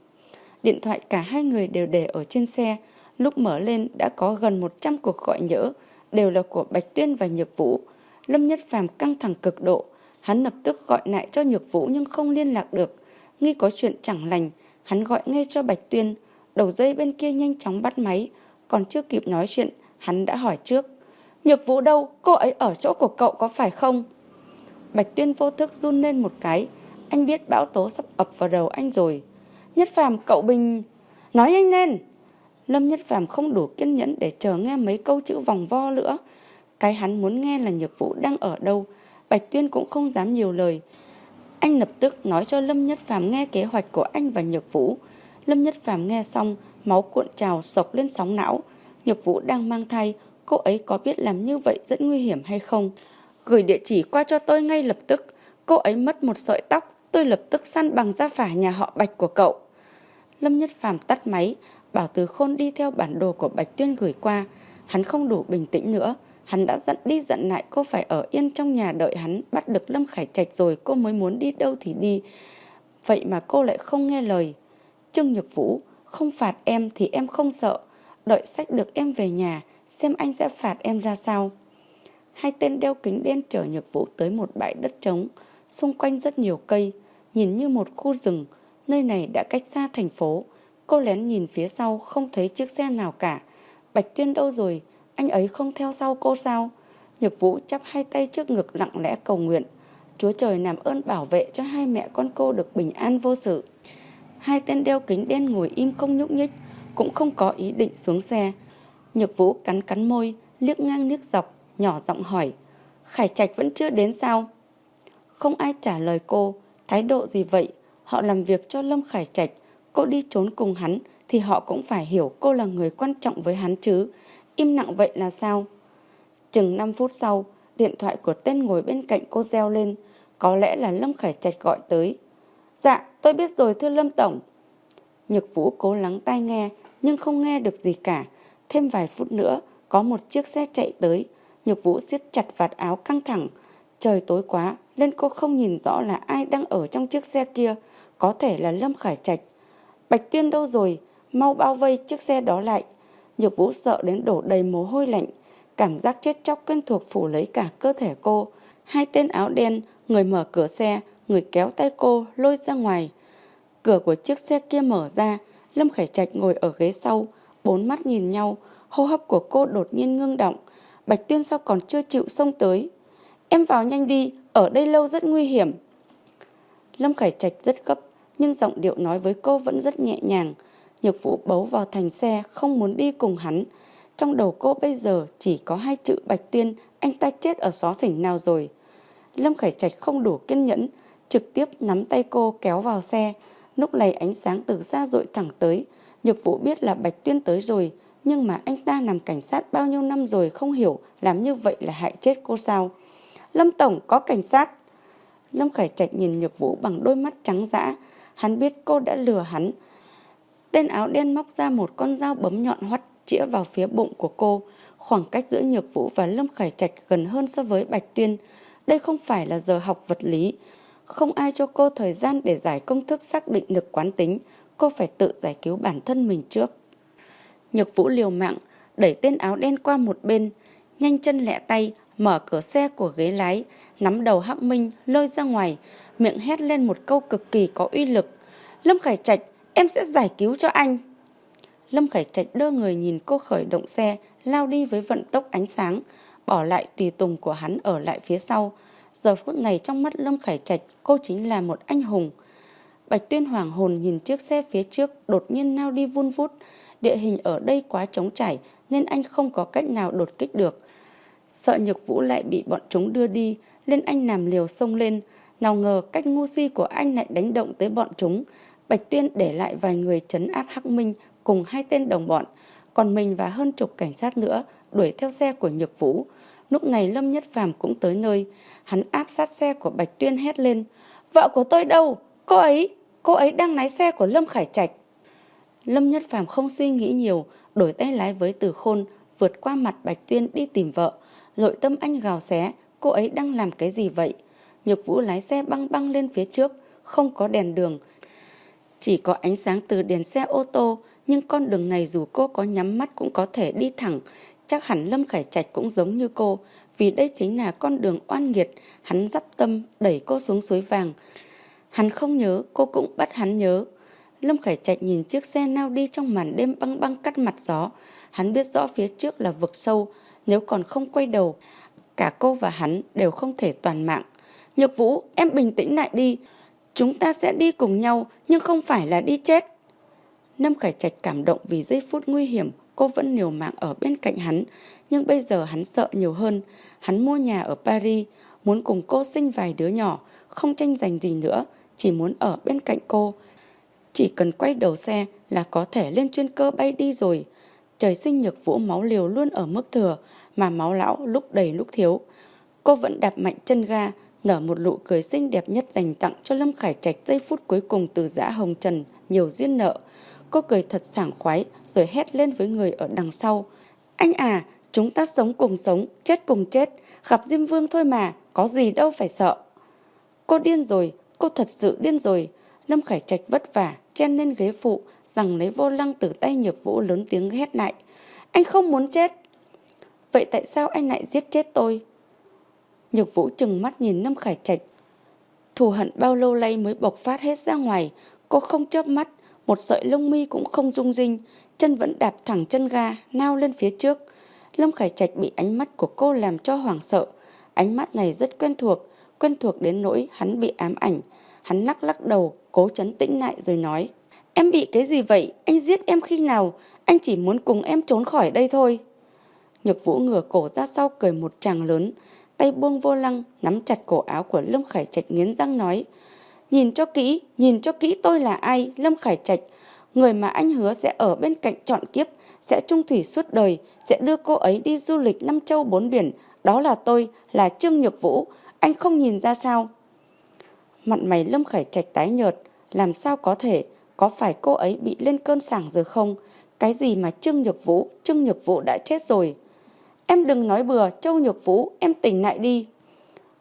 [SPEAKER 1] Điện thoại cả hai người đều để ở trên xe, lúc mở lên đã có gần 100 cuộc gọi nhỡ, đều là của Bạch Tuyên và Nhược Vũ. Lâm Nhất Phàm căng thẳng cực độ, hắn lập tức gọi lại cho Nhược Vũ nhưng không liên lạc được. Nghi có chuyện chẳng lành, hắn gọi ngay cho Bạch Tuyên, đầu dây bên kia nhanh chóng bắt máy, còn chưa kịp nói chuyện, hắn đã hỏi trước. Nhược Vũ đâu? Cô ấy ở chỗ của cậu có phải không? Bạch Tuyên vô thức run lên một cái, anh biết bão tố sắp ập vào đầu anh rồi. Nhất Phàm cậu Bình... Nói anh lên! Lâm Nhất Phàm không đủ kiên nhẫn để chờ nghe mấy câu chữ vòng vo nữa. Cái hắn muốn nghe là Nhược Vũ đang ở đâu. Bạch Tuyên cũng không dám nhiều lời. Anh lập tức nói cho Lâm Nhất Phàm nghe kế hoạch của anh và Nhược Vũ. Lâm Nhất Phàm nghe xong, máu cuộn trào sộc lên sóng não. Nhược Vũ đang mang thai, cô ấy có biết làm như vậy rất nguy hiểm hay không? Gửi địa chỉ qua cho tôi ngay lập tức. Cô ấy mất một sợi tóc, tôi lập tức săn bằng ra phả nhà họ Bạch của cậu. Lâm Nhất Phàm tắt máy, bảo Từ Khôn đi theo bản đồ của Bạch Tuyên gửi qua. Hắn không đủ bình tĩnh nữa. Hắn đã dặn đi dặn lại cô phải ở yên trong nhà đợi hắn bắt được Lâm Khải Trạch rồi cô mới muốn đi đâu thì đi. Vậy mà cô lại không nghe lời. Trương Nhược Vũ, không phạt em thì em không sợ. Đợi sách được em về nhà, xem anh sẽ phạt em ra sao. Hai tên đeo kính đen chở Nhược Vũ tới một bãi đất trống. Xung quanh rất nhiều cây, nhìn như một khu rừng. Nơi này đã cách xa thành phố. Cô lén nhìn phía sau không thấy chiếc xe nào cả. Bạch Tuyên đâu rồi? Anh ấy không theo sau cô sao? Nhược Vũ chắp hai tay trước ngực lặng lẽ cầu nguyện. Chúa trời làm ơn bảo vệ cho hai mẹ con cô được bình an vô sự. Hai tên đeo kính đen ngồi im không nhúc nhích, cũng không có ý định xuống xe. Nhược Vũ cắn cắn môi, liếc ngang liếc dọc, nhỏ giọng hỏi. Khải Trạch vẫn chưa đến sao? Không ai trả lời cô, thái độ gì vậy? Họ làm việc cho Lâm Khải Trạch, cô đi trốn cùng hắn thì họ cũng phải hiểu cô là người quan trọng với hắn chứ. Im lặng vậy là sao? Chừng 5 phút sau, điện thoại của tên ngồi bên cạnh cô reo lên. Có lẽ là Lâm Khải Trạch gọi tới. Dạ, tôi biết rồi thưa Lâm Tổng. Nhược Vũ cố lắng tai nghe, nhưng không nghe được gì cả. Thêm vài phút nữa, có một chiếc xe chạy tới. Nhược Vũ siết chặt vạt áo căng thẳng. Trời tối quá, nên cô không nhìn rõ là ai đang ở trong chiếc xe kia. Có thể là Lâm Khải Trạch. Bạch Tuyên đâu rồi? Mau bao vây chiếc xe đó lại. Nhược Vũ sợ đến đổ đầy mồ hôi lạnh. Cảm giác chết chóc quen thuộc phủ lấy cả cơ thể cô. Hai tên áo đen, người mở cửa xe, người kéo tay cô lôi ra ngoài. Cửa của chiếc xe kia mở ra, Lâm Khải Trạch ngồi ở ghế sau, bốn mắt nhìn nhau, hô hấp của cô đột nhiên ngưng động. Bạch Tuyên sao còn chưa chịu xông tới. Em vào nhanh đi, ở đây lâu rất nguy hiểm. Lâm Khải Trạch rất gấp, nhưng giọng điệu nói với cô vẫn rất nhẹ nhàng. Nhược Vũ bấu vào thành xe, không muốn đi cùng hắn. Trong đầu cô bây giờ chỉ có hai chữ Bạch Tuyên, anh ta chết ở xó xỉnh nào rồi. Lâm Khải Trạch không đủ kiên nhẫn, trực tiếp nắm tay cô kéo vào xe. Lúc này ánh sáng từ xa dội thẳng tới. Nhược Vũ biết là Bạch Tuyên tới rồi, nhưng mà anh ta làm cảnh sát bao nhiêu năm rồi không hiểu làm như vậy là hại chết cô sao. Lâm Tổng có cảnh sát. Lâm Khải Trạch nhìn Nhược Vũ bằng đôi mắt trắng dã. Hắn biết cô đã lừa hắn. Tên áo đen móc ra một con dao bấm nhọn hoắt chĩa vào phía bụng của cô. Khoảng cách giữa Nhược Vũ và Lâm Khải Trạch gần hơn so với Bạch Tuyên. Đây không phải là giờ học vật lý. Không ai cho cô thời gian để giải công thức xác định lực quán tính. Cô phải tự giải cứu bản thân mình trước. Nhược Vũ liều mạng, đẩy tên áo đen qua một bên, nhanh chân lẹ tay, mở cửa xe của ghế lái, nắm đầu Hắc Minh lôi ra ngoài, miệng hét lên một câu cực kỳ có uy lực. Lâm Khải Trạch, em sẽ giải cứu cho anh. Lâm Khải Trạch đưa người nhìn cô khởi động xe, lao đi với vận tốc ánh sáng, bỏ lại tùy tùng của hắn ở lại phía sau. Giờ phút này trong mắt Lâm Khải Trạch, cô chính là một anh hùng. Bạch Tuyên hoàng hồn nhìn chiếc xe phía trước đột nhiên lao đi vun vút. Địa hình ở đây quá trống trải nên anh không có cách nào đột kích được. Sợ nhược vũ lại bị bọn chúng đưa đi, nên anh nằm liều xông lên. Nào ngờ cách ngu si của anh lại đánh động tới bọn chúng. Bạch Tuyên để lại vài người chấn áp Hắc Minh cùng hai tên đồng bọn. Còn mình và hơn chục cảnh sát nữa đuổi theo xe của Nhược Vũ. Lúc này Lâm Nhất Phàm cũng tới nơi. Hắn áp sát xe của Bạch Tuyên hét lên. Vợ của tôi đâu? Cô ấy, cô ấy đang lái xe của Lâm Khải Trạch. Lâm Nhất Phàm không suy nghĩ nhiều, đổi tay lái với Từ Khôn, vượt qua mặt Bạch Tuyên đi tìm vợ. Nội tâm anh gào xé, cô ấy đang làm cái gì vậy? Nhược Vũ lái xe băng băng lên phía trước, không có đèn đường. Chỉ có ánh sáng từ đèn xe ô tô, nhưng con đường này dù cô có nhắm mắt cũng có thể đi thẳng. Chắc hẳn Lâm Khải Trạch cũng giống như cô, vì đây chính là con đường oan nghiệt. Hắn dắp tâm đẩy cô xuống suối vàng. Hắn không nhớ, cô cũng bắt hắn nhớ. Lâm Khải Trạch nhìn chiếc xe nao đi trong màn đêm băng băng cắt mặt gió. Hắn biết rõ phía trước là vực sâu, nếu còn không quay đầu, cả cô và hắn đều không thể toàn mạng. Nhược Vũ, em bình tĩnh lại đi. Chúng ta sẽ đi cùng nhau, nhưng không phải là đi chết. Lâm Khải Trạch cảm động vì giây phút nguy hiểm, cô vẫn liều mạng ở bên cạnh hắn. Nhưng bây giờ hắn sợ nhiều hơn. Hắn mua nhà ở Paris, muốn cùng cô sinh vài đứa nhỏ, không tranh giành gì nữa, chỉ muốn ở bên cạnh cô. Chỉ cần quay đầu xe là có thể lên chuyên cơ bay đi rồi. Trời sinh nhược vũ máu liều luôn ở mức thừa, mà máu lão lúc đầy lúc thiếu. Cô vẫn đạp mạnh chân ga, nở một nụ cười xinh đẹp nhất dành tặng cho Lâm Khải Trạch giây phút cuối cùng từ giã hồng trần, nhiều duyên nợ. Cô cười thật sảng khoái rồi hét lên với người ở đằng sau. Anh à, chúng ta sống cùng sống, chết cùng chết, gặp Diêm Vương thôi mà, có gì đâu phải sợ. Cô điên rồi, cô thật sự điên rồi. Lâm Khải Trạch vất vả, chen lên ghế phụ, rằng lấy vô lăng từ tay nhược vũ lớn tiếng hét lại. Anh không muốn chết. Vậy tại sao anh lại giết chết tôi? Nhược vũ chừng mắt nhìn Lâm Khải Trạch. Thù hận bao lâu nay mới bộc phát hết ra ngoài. Cô không chớp mắt, một sợi lông mi cũng không rung rinh, chân vẫn đạp thẳng chân ga, nao lên phía trước. Lâm Khải Trạch bị ánh mắt của cô làm cho hoảng sợ. Ánh mắt này rất quen thuộc, quen thuộc đến nỗi hắn bị ám ảnh. Hắn lắc lắc đầu, cố chấn tĩnh lại rồi nói. Em bị cái gì vậy? Anh giết em khi nào? Anh chỉ muốn cùng em trốn khỏi đây thôi. Nhược vũ ngửa cổ ra sau cười một tràng lớn, tay buông vô lăng, nắm chặt cổ áo của Lâm Khải Trạch nghiến răng nói. Nhìn cho kỹ, nhìn cho kỹ tôi là ai, Lâm Khải Trạch. Người mà anh hứa sẽ ở bên cạnh trọn kiếp, sẽ trung thủy suốt đời, sẽ đưa cô ấy đi du lịch năm châu bốn biển. Đó là tôi, là Trương Nhược Vũ. Anh không nhìn ra sao? Mặt mày Lâm Khải Trạch tái nhợt, làm sao có thể, có phải cô ấy bị lên cơn sảng rồi không? Cái gì mà Trương Nhược Vũ, Trương Nhược Vũ đã chết rồi. Em đừng nói bừa, Châu Nhược Vũ, em tỉnh lại đi.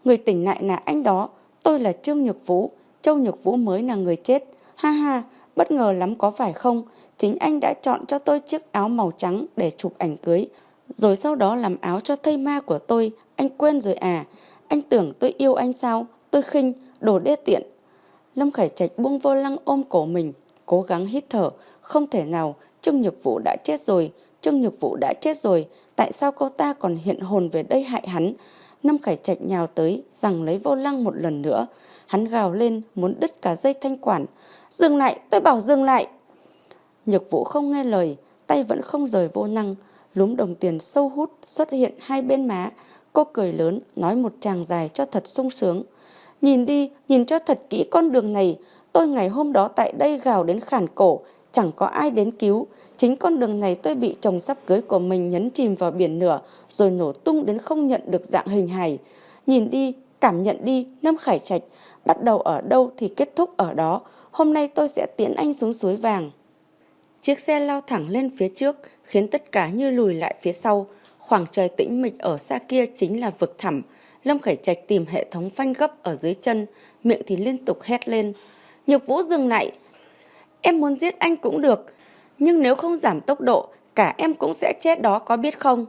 [SPEAKER 1] Người tỉnh lại là anh đó, tôi là Trương Nhược Vũ, Châu Nhược Vũ mới là người chết. Ha ha, bất ngờ lắm có phải không? Chính anh đã chọn cho tôi chiếc áo màu trắng để chụp ảnh cưới. Rồi sau đó làm áo cho thây ma của tôi, anh quên rồi à? Anh tưởng tôi yêu anh sao? Tôi khinh, đồ đê tiện. Lâm Khải Trạch buông vô lăng ôm cổ mình, cố gắng hít thở, không thể nào, Trương Nhược Vũ đã chết rồi, Trương Nhược Vũ đã chết rồi, tại sao cô ta còn hiện hồn về đây hại hắn? Năm Khải Trạch nhào tới, rằng lấy vô lăng một lần nữa. Hắn gào lên, muốn đứt cả dây thanh quản. Dừng lại, tôi bảo dừng lại. Nhược Vũ không nghe lời, tay vẫn không rời vô năng, lúm đồng tiền sâu hút xuất hiện hai bên má. Cô cười lớn, nói một tràng dài cho thật sung sướng. Nhìn đi, nhìn cho thật kỹ con đường này. Tôi ngày hôm đó tại đây gào đến khản cổ, chẳng có ai đến cứu. Chính con đường này tôi bị chồng sắp cưới của mình nhấn chìm vào biển lửa, rồi nổ tung đến không nhận được dạng hình hài. Nhìn đi, cảm nhận đi, Lâm Khải Trạch, bắt đầu ở đâu thì kết thúc ở đó. Hôm nay tôi sẽ tiễn anh xuống suối vàng. Chiếc xe lao thẳng lên phía trước, khiến tất cả như lùi lại phía sau. Khoảng trời tĩnh mịch ở xa kia chính là vực thẳm. Lâm Khải Trạch tìm hệ thống phanh gấp ở dưới chân, miệng thì liên tục hét lên. Nhược Vũ dừng lại. Em muốn giết anh cũng được, nhưng nếu không giảm tốc độ, cả em cũng sẽ chết đó có biết không?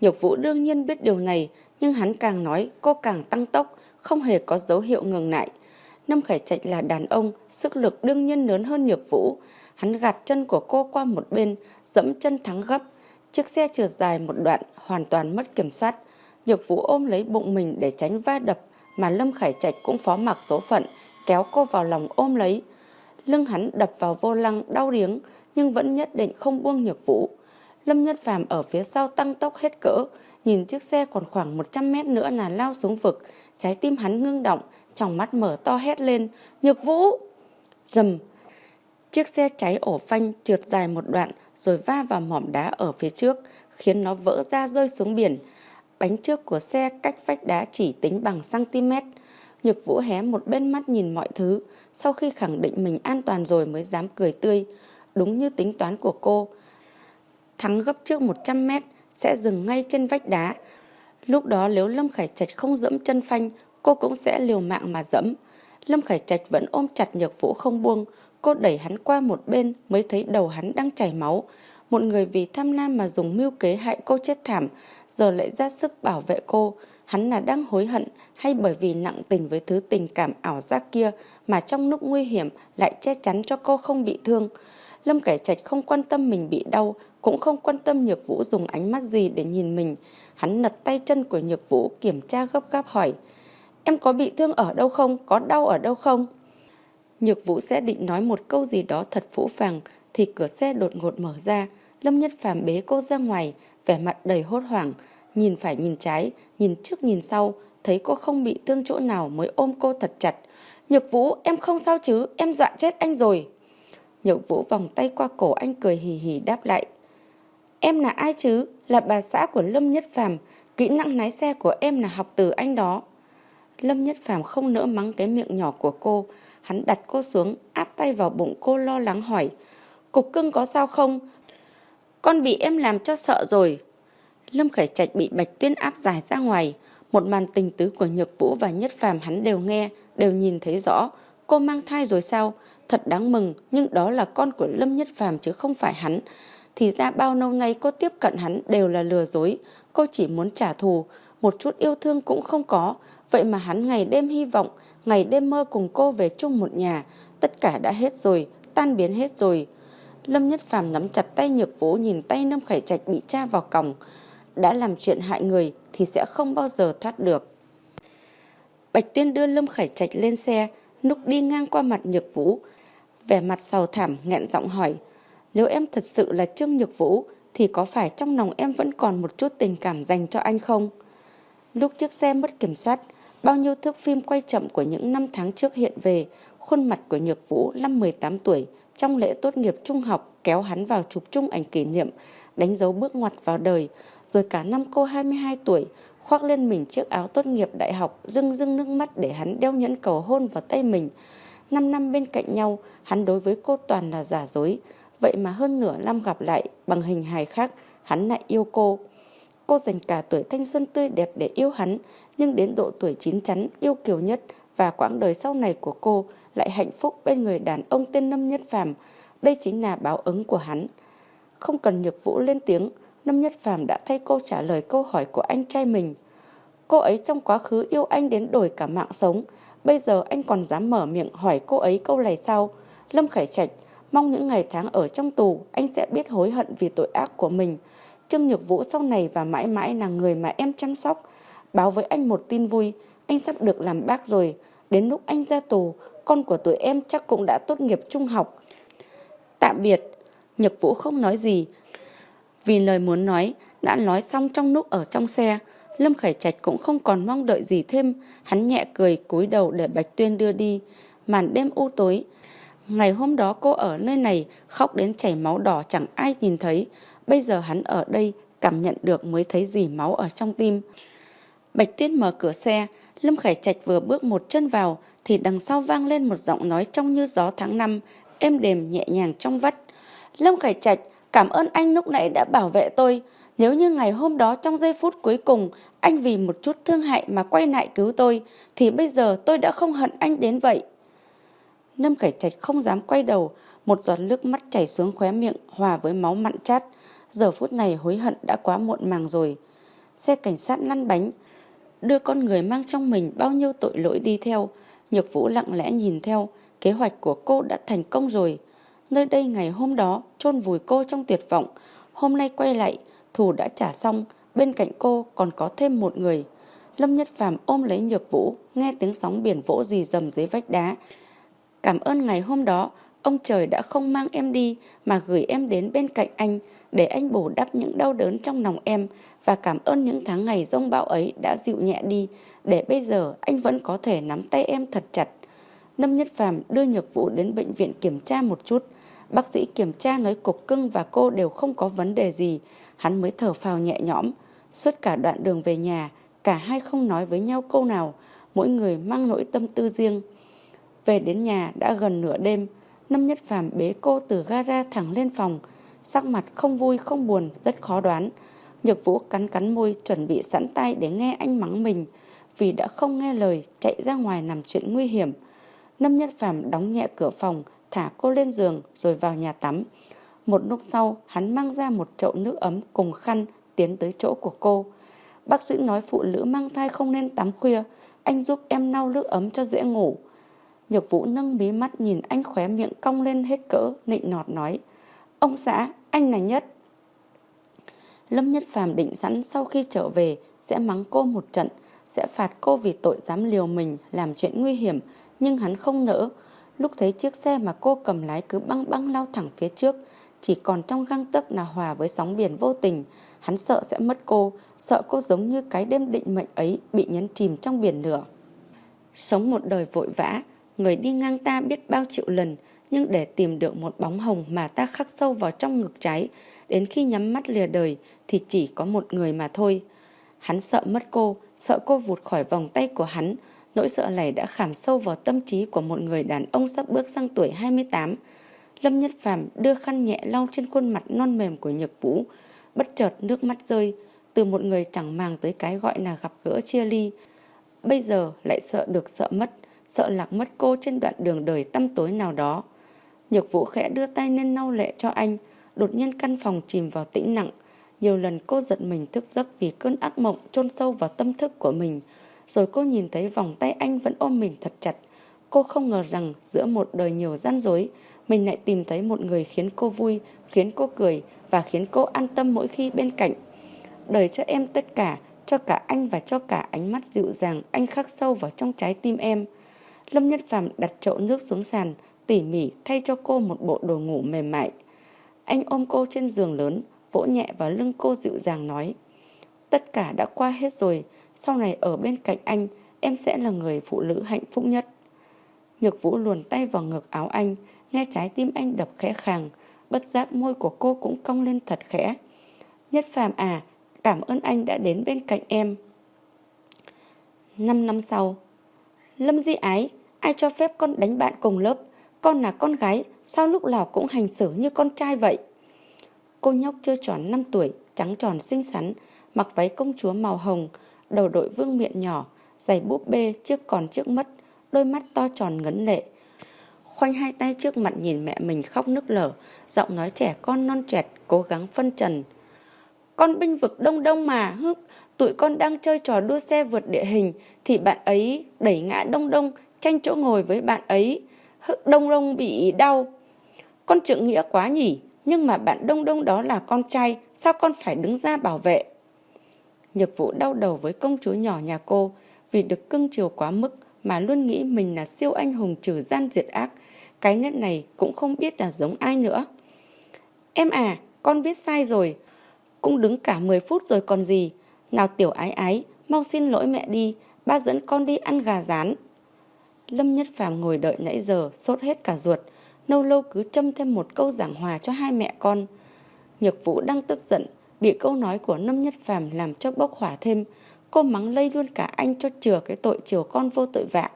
[SPEAKER 1] Nhược Vũ đương nhiên biết điều này, nhưng hắn càng nói cô càng tăng tốc, không hề có dấu hiệu ngừng lại. Lâm Khải Trạch là đàn ông, sức lực đương nhiên lớn hơn Nhược Vũ. Hắn gạt chân của cô qua một bên, dẫm chân thắng gấp. Chiếc xe trượt dài một đoạn, hoàn toàn mất kiểm soát. Nhược Vũ ôm lấy bụng mình để tránh va đập, mà Lâm Khải Trạch cũng phó mặc số phận, kéo cô vào lòng ôm lấy. Lưng hắn đập vào vô lăng đau điếng, nhưng vẫn nhất định không buông Nhược Vũ. Lâm Nhất Phàm ở phía sau tăng tốc hết cỡ, nhìn chiếc xe còn khoảng 100 mét nữa là lao xuống vực, trái tim hắn ngưng động, trong mắt mở to hét lên, Nhược Vũ! Dầm! Chiếc xe cháy ổ phanh trượt dài một đoạn rồi va vào mỏm đá ở phía trước, khiến nó vỡ ra rơi xuống biển. Bánh trước của xe cách vách đá chỉ tính bằng cm. Nhược Vũ hé một bên mắt nhìn mọi thứ, sau khi khẳng định mình an toàn rồi mới dám cười tươi. Đúng như tính toán của cô. Thắng gấp trước 100 mét sẽ dừng ngay trên vách đá. Lúc đó nếu Lâm Khải Trạch không dẫm chân phanh, cô cũng sẽ liều mạng mà dẫm. Lâm Khải Trạch vẫn ôm chặt Nhược Vũ không buông, cô đẩy hắn qua một bên mới thấy đầu hắn đang chảy máu. Một người vì tham lam mà dùng mưu kế hại cô chết thảm, giờ lại ra sức bảo vệ cô. Hắn là đang hối hận hay bởi vì nặng tình với thứ tình cảm ảo giác kia mà trong lúc nguy hiểm lại che chắn cho cô không bị thương. Lâm Cải Trạch không quan tâm mình bị đau, cũng không quan tâm Nhược Vũ dùng ánh mắt gì để nhìn mình. Hắn lật tay chân của Nhược Vũ kiểm tra gấp gáp hỏi. Em có bị thương ở đâu không? Có đau ở đâu không? Nhược Vũ sẽ định nói một câu gì đó thật phũ phàng thì cửa xe đột ngột mở ra. Lâm Nhất Phàm bế cô ra ngoài, vẻ mặt đầy hốt hoảng, nhìn phải nhìn trái, nhìn trước nhìn sau, thấy cô không bị thương chỗ nào mới ôm cô thật chặt. Nhược Vũ, em không sao chứ, em dọa chết anh rồi. Nhược Vũ vòng tay qua cổ anh cười hì hì đáp lại. Em là ai chứ? Là bà xã của Lâm Nhất Phàm kỹ năng lái xe của em là học từ anh đó. Lâm Nhất Phàm không nỡ mắng cái miệng nhỏ của cô, hắn đặt cô xuống, áp tay vào bụng cô lo lắng hỏi. Cục cưng có sao không? Con bị em làm cho sợ rồi. Lâm Khải Trạch bị Bạch Tuyên áp giải ra ngoài. Một màn tình tứ của Nhược Vũ và Nhất Phàm hắn đều nghe, đều nhìn thấy rõ. Cô mang thai rồi sao? Thật đáng mừng, nhưng đó là con của Lâm Nhất Phàm chứ không phải hắn. Thì ra bao lâu nay cô tiếp cận hắn đều là lừa dối. Cô chỉ muốn trả thù, một chút yêu thương cũng không có. Vậy mà hắn ngày đêm hy vọng, ngày đêm mơ cùng cô về chung một nhà. Tất cả đã hết rồi, tan biến hết rồi. Lâm Nhất Phàm nắm chặt tay Nhược Vũ nhìn tay Lâm Khải Trạch bị tra vào còng. Đã làm chuyện hại người thì sẽ không bao giờ thoát được. Bạch Tuyên đưa Lâm Khải Trạch lên xe, núc đi ngang qua mặt Nhược Vũ. Vẻ mặt sầu thảm nghẹn giọng hỏi, nếu em thật sự là Trương Nhược Vũ thì có phải trong lòng em vẫn còn một chút tình cảm dành cho anh không? Lúc chiếc xe mất kiểm soát, bao nhiêu thước phim quay chậm của những năm tháng trước hiện về, khuôn mặt của Nhược Vũ năm 18 tuổi trong lễ tốt nghiệp trung học kéo hắn vào chụp chung ảnh kỷ niệm, đánh dấu bước ngoặt vào đời, rồi cả năm cô 22 tuổi khoác lên mình chiếc áo tốt nghiệp đại học rưng rưng nước mắt để hắn đeo nhẫn cầu hôn vào tay mình. Năm năm bên cạnh nhau, hắn đối với cô toàn là giả dối, vậy mà hơn nửa năm gặp lại bằng hình hài khác, hắn lại yêu cô. Cô dành cả tuổi thanh xuân tươi đẹp để yêu hắn, nhưng đến độ tuổi chín chắn yêu kiều nhất và quãng đời sau này của cô lại hạnh phúc bên người đàn ông tên Lâm Nhất Phàm. Đây chính là báo ứng của hắn. Không cần Nhược Vũ lên tiếng, Lâm Nhất Phàm đã thay cô trả lời câu hỏi của anh trai mình. Cô ấy trong quá khứ yêu anh đến đổi cả mạng sống, bây giờ anh còn dám mở miệng hỏi cô ấy câu này sao? Lâm Khải Trạch, mong những ngày tháng ở trong tù anh sẽ biết hối hận vì tội ác của mình. Trương Nhược Vũ sau này và mãi mãi là người mà em chăm sóc. Báo với anh một tin vui, anh sắp được làm bác rồi. Đến lúc anh ra tù, con của tụi em chắc cũng đã tốt nghiệp trung học. Tạm biệt, Nhược Vũ không nói gì, vì lời muốn nói đã nói xong trong lúc ở trong xe. Lâm Khải Trạch cũng không còn mong đợi gì thêm, hắn nhẹ cười cúi đầu để Bạch Tuyên đưa đi. Màn đêm u tối, ngày hôm đó cô ở nơi này khóc đến chảy máu đỏ chẳng ai nhìn thấy, bây giờ hắn ở đây cảm nhận được mới thấy gì máu ở trong tim. Bạch Tuyên mở cửa xe, Lâm Khải Trạch vừa bước một chân vào thì đằng sau vang lên một giọng nói trong như gió tháng năm, êm đềm nhẹ nhàng trong vắt. Lâm Khải Trạch, cảm ơn anh lúc nãy đã bảo vệ tôi. Nếu như ngày hôm đó trong giây phút cuối cùng anh vì một chút thương hại mà quay lại cứu tôi thì bây giờ tôi đã không hận anh đến vậy. Lâm Khải Trạch không dám quay đầu, một giọt nước mắt chảy xuống khóe miệng hòa với máu mặn chát. Giờ phút này hối hận đã quá muộn màng rồi. Xe cảnh sát lăn bánh, đưa con người mang trong mình bao nhiêu tội lỗi đi theo. Nhược Vũ lặng lẽ nhìn theo, kế hoạch của cô đã thành công rồi. Nơi đây ngày hôm đó chôn vùi cô trong tuyệt vọng, hôm nay quay lại, thù đã trả xong, bên cạnh cô còn có thêm một người. Lâm Nhất Phàm ôm lấy Nhược Vũ, nghe tiếng sóng biển vỗ rì dầm dưới vách đá. Cảm ơn ngày hôm đó, ông trời đã không mang em đi mà gửi em đến bên cạnh anh để anh bổ đắp những đau đớn trong lòng em và cảm ơn những tháng ngày rông bão ấy đã dịu nhẹ đi để bây giờ anh vẫn có thể nắm tay em thật chặt. Lâm Nhất Phàm đưa Nhược Vũ đến bệnh viện kiểm tra một chút. Bác sĩ kiểm tra nói cục cưng và cô đều không có vấn đề gì. Hắn mới thở phào nhẹ nhõm. Suốt cả đoạn đường về nhà, cả hai không nói với nhau câu nào. Mỗi người mang nỗi tâm tư riêng. Về đến nhà đã gần nửa đêm. Năm Nhất Phàm bế cô từ gara thẳng lên phòng. Sắc mặt không vui không buồn, rất khó đoán. Nhược Vũ cắn cắn môi chuẩn bị sẵn tay để nghe anh mắng mình. Vì đã không nghe lời chạy ra ngoài làm chuyện nguy hiểm. Năm Nhất Phàm đóng nhẹ cửa phòng, thả cô lên giường rồi vào nhà tắm. Một lúc sau, hắn mang ra một chậu nước ấm cùng khăn tiến tới chỗ của cô. Bác sĩ nói phụ nữ mang thai không nên tắm khuya, anh giúp em lau nước ấm cho dễ ngủ. Nhược Vũ nâng mí mắt nhìn anh khóe miệng cong lên hết cỡ, nịnh nọt nói. Ông xã, anh là nhất. Lâm Nhất Phàm định sẵn sau khi trở về sẽ mắng cô một trận, sẽ phạt cô vì tội dám liều mình làm chuyện nguy hiểm, nhưng hắn không nỡ. Lúc thấy chiếc xe mà cô cầm lái cứ băng băng lao thẳng phía trước, chỉ còn trong găng tấc là hòa với sóng biển vô tình. Hắn sợ sẽ mất cô, sợ cô giống như cái đêm định mệnh ấy bị nhấn chìm trong biển lửa. Sống một đời vội vã, người đi ngang ta biết bao triệu lần, nhưng để tìm được một bóng hồng mà ta khắc sâu vào trong ngực trái, đến khi nhắm mắt lìa đời thì chỉ có một người mà thôi. Hắn sợ mất cô, sợ cô vụt khỏi vòng tay của hắn, Nỗi sợ này đã khảm sâu vào tâm trí của một người đàn ông sắp bước sang tuổi 28. Lâm Nhất Phàm đưa khăn nhẹ lau trên khuôn mặt non mềm của Nhược Vũ. Bất chợt nước mắt rơi, từ một người chẳng màng tới cái gọi là gặp gỡ chia ly. Bây giờ lại sợ được sợ mất, sợ lạc mất cô trên đoạn đường đời tăm tối nào đó. Nhược Vũ khẽ đưa tay lên lau lệ cho anh, đột nhiên căn phòng chìm vào tĩnh nặng. Nhiều lần cô giận mình thức giấc vì cơn ác mộng chôn sâu vào tâm thức của mình. Rồi cô nhìn thấy vòng tay anh vẫn ôm mình thật chặt. Cô không ngờ rằng giữa một đời nhiều gian dối, mình lại tìm thấy một người khiến cô vui, khiến cô cười và khiến cô an tâm mỗi khi bên cạnh. Đời cho em tất cả, cho cả anh và cho cả ánh mắt dịu dàng anh khắc sâu vào trong trái tim em. Lâm Nhất Phàm đặt chậu nước xuống sàn, tỉ mỉ thay cho cô một bộ đồ ngủ mềm mại. Anh ôm cô trên giường lớn, vỗ nhẹ vào lưng cô dịu dàng nói. Tất cả đã qua hết rồi, sau này ở bên cạnh anh, em sẽ là người phụ nữ hạnh phúc nhất. Nhược Vũ luồn tay vào ngực áo anh, nghe trái tim anh đập khẽ khàng, bất giác môi của cô cũng cong lên thật khẽ. Nhất phàm à, cảm ơn anh đã đến bên cạnh em. Năm năm sau, Lâm Di Ái, ai cho phép con đánh bạn cùng lớp? Con là con gái, sao lúc nào cũng hành xử như con trai vậy? Cô nhóc chưa tròn 5 tuổi, trắng tròn xinh xắn, mặc váy công chúa màu hồng, đầu đội vương miệng nhỏ, giày búp bê trước còn trước mất, đôi mắt to tròn ngấn lệ. Khoanh hai tay trước mặt nhìn mẹ mình khóc nức lở, giọng nói trẻ con non trẻ cố gắng phân trần. Con binh vực đông đông mà, hức, tụi con đang chơi trò đua xe vượt địa hình, thì bạn ấy đẩy ngã đông đông, tranh chỗ ngồi với bạn ấy, hức đông đông bị đau. Con trượng nghĩa quá nhỉ, nhưng mà bạn đông đông đó là con trai, sao con phải đứng ra bảo vệ? Nhược vũ đau đầu với công chúa nhỏ nhà cô vì được cưng chiều quá mức mà luôn nghĩ mình là siêu anh hùng trừ gian diệt ác. Cái nhất này cũng không biết là giống ai nữa. Em à, con biết sai rồi. Cũng đứng cả 10 phút rồi còn gì. Nào tiểu ái ái, mau xin lỗi mẹ đi, ba dẫn con đi ăn gà rán. Lâm Nhất Phàm ngồi đợi nãy giờ, sốt hết cả ruột, nâu lâu cứ châm thêm một câu giảng hòa cho hai mẹ con. Nhược Vũ đang tức giận, bị câu nói của Lâm Nhất Phàm làm cho bốc hỏa thêm, cô mắng lây luôn cả anh cho chừa cái tội chiều con vô tội vạ.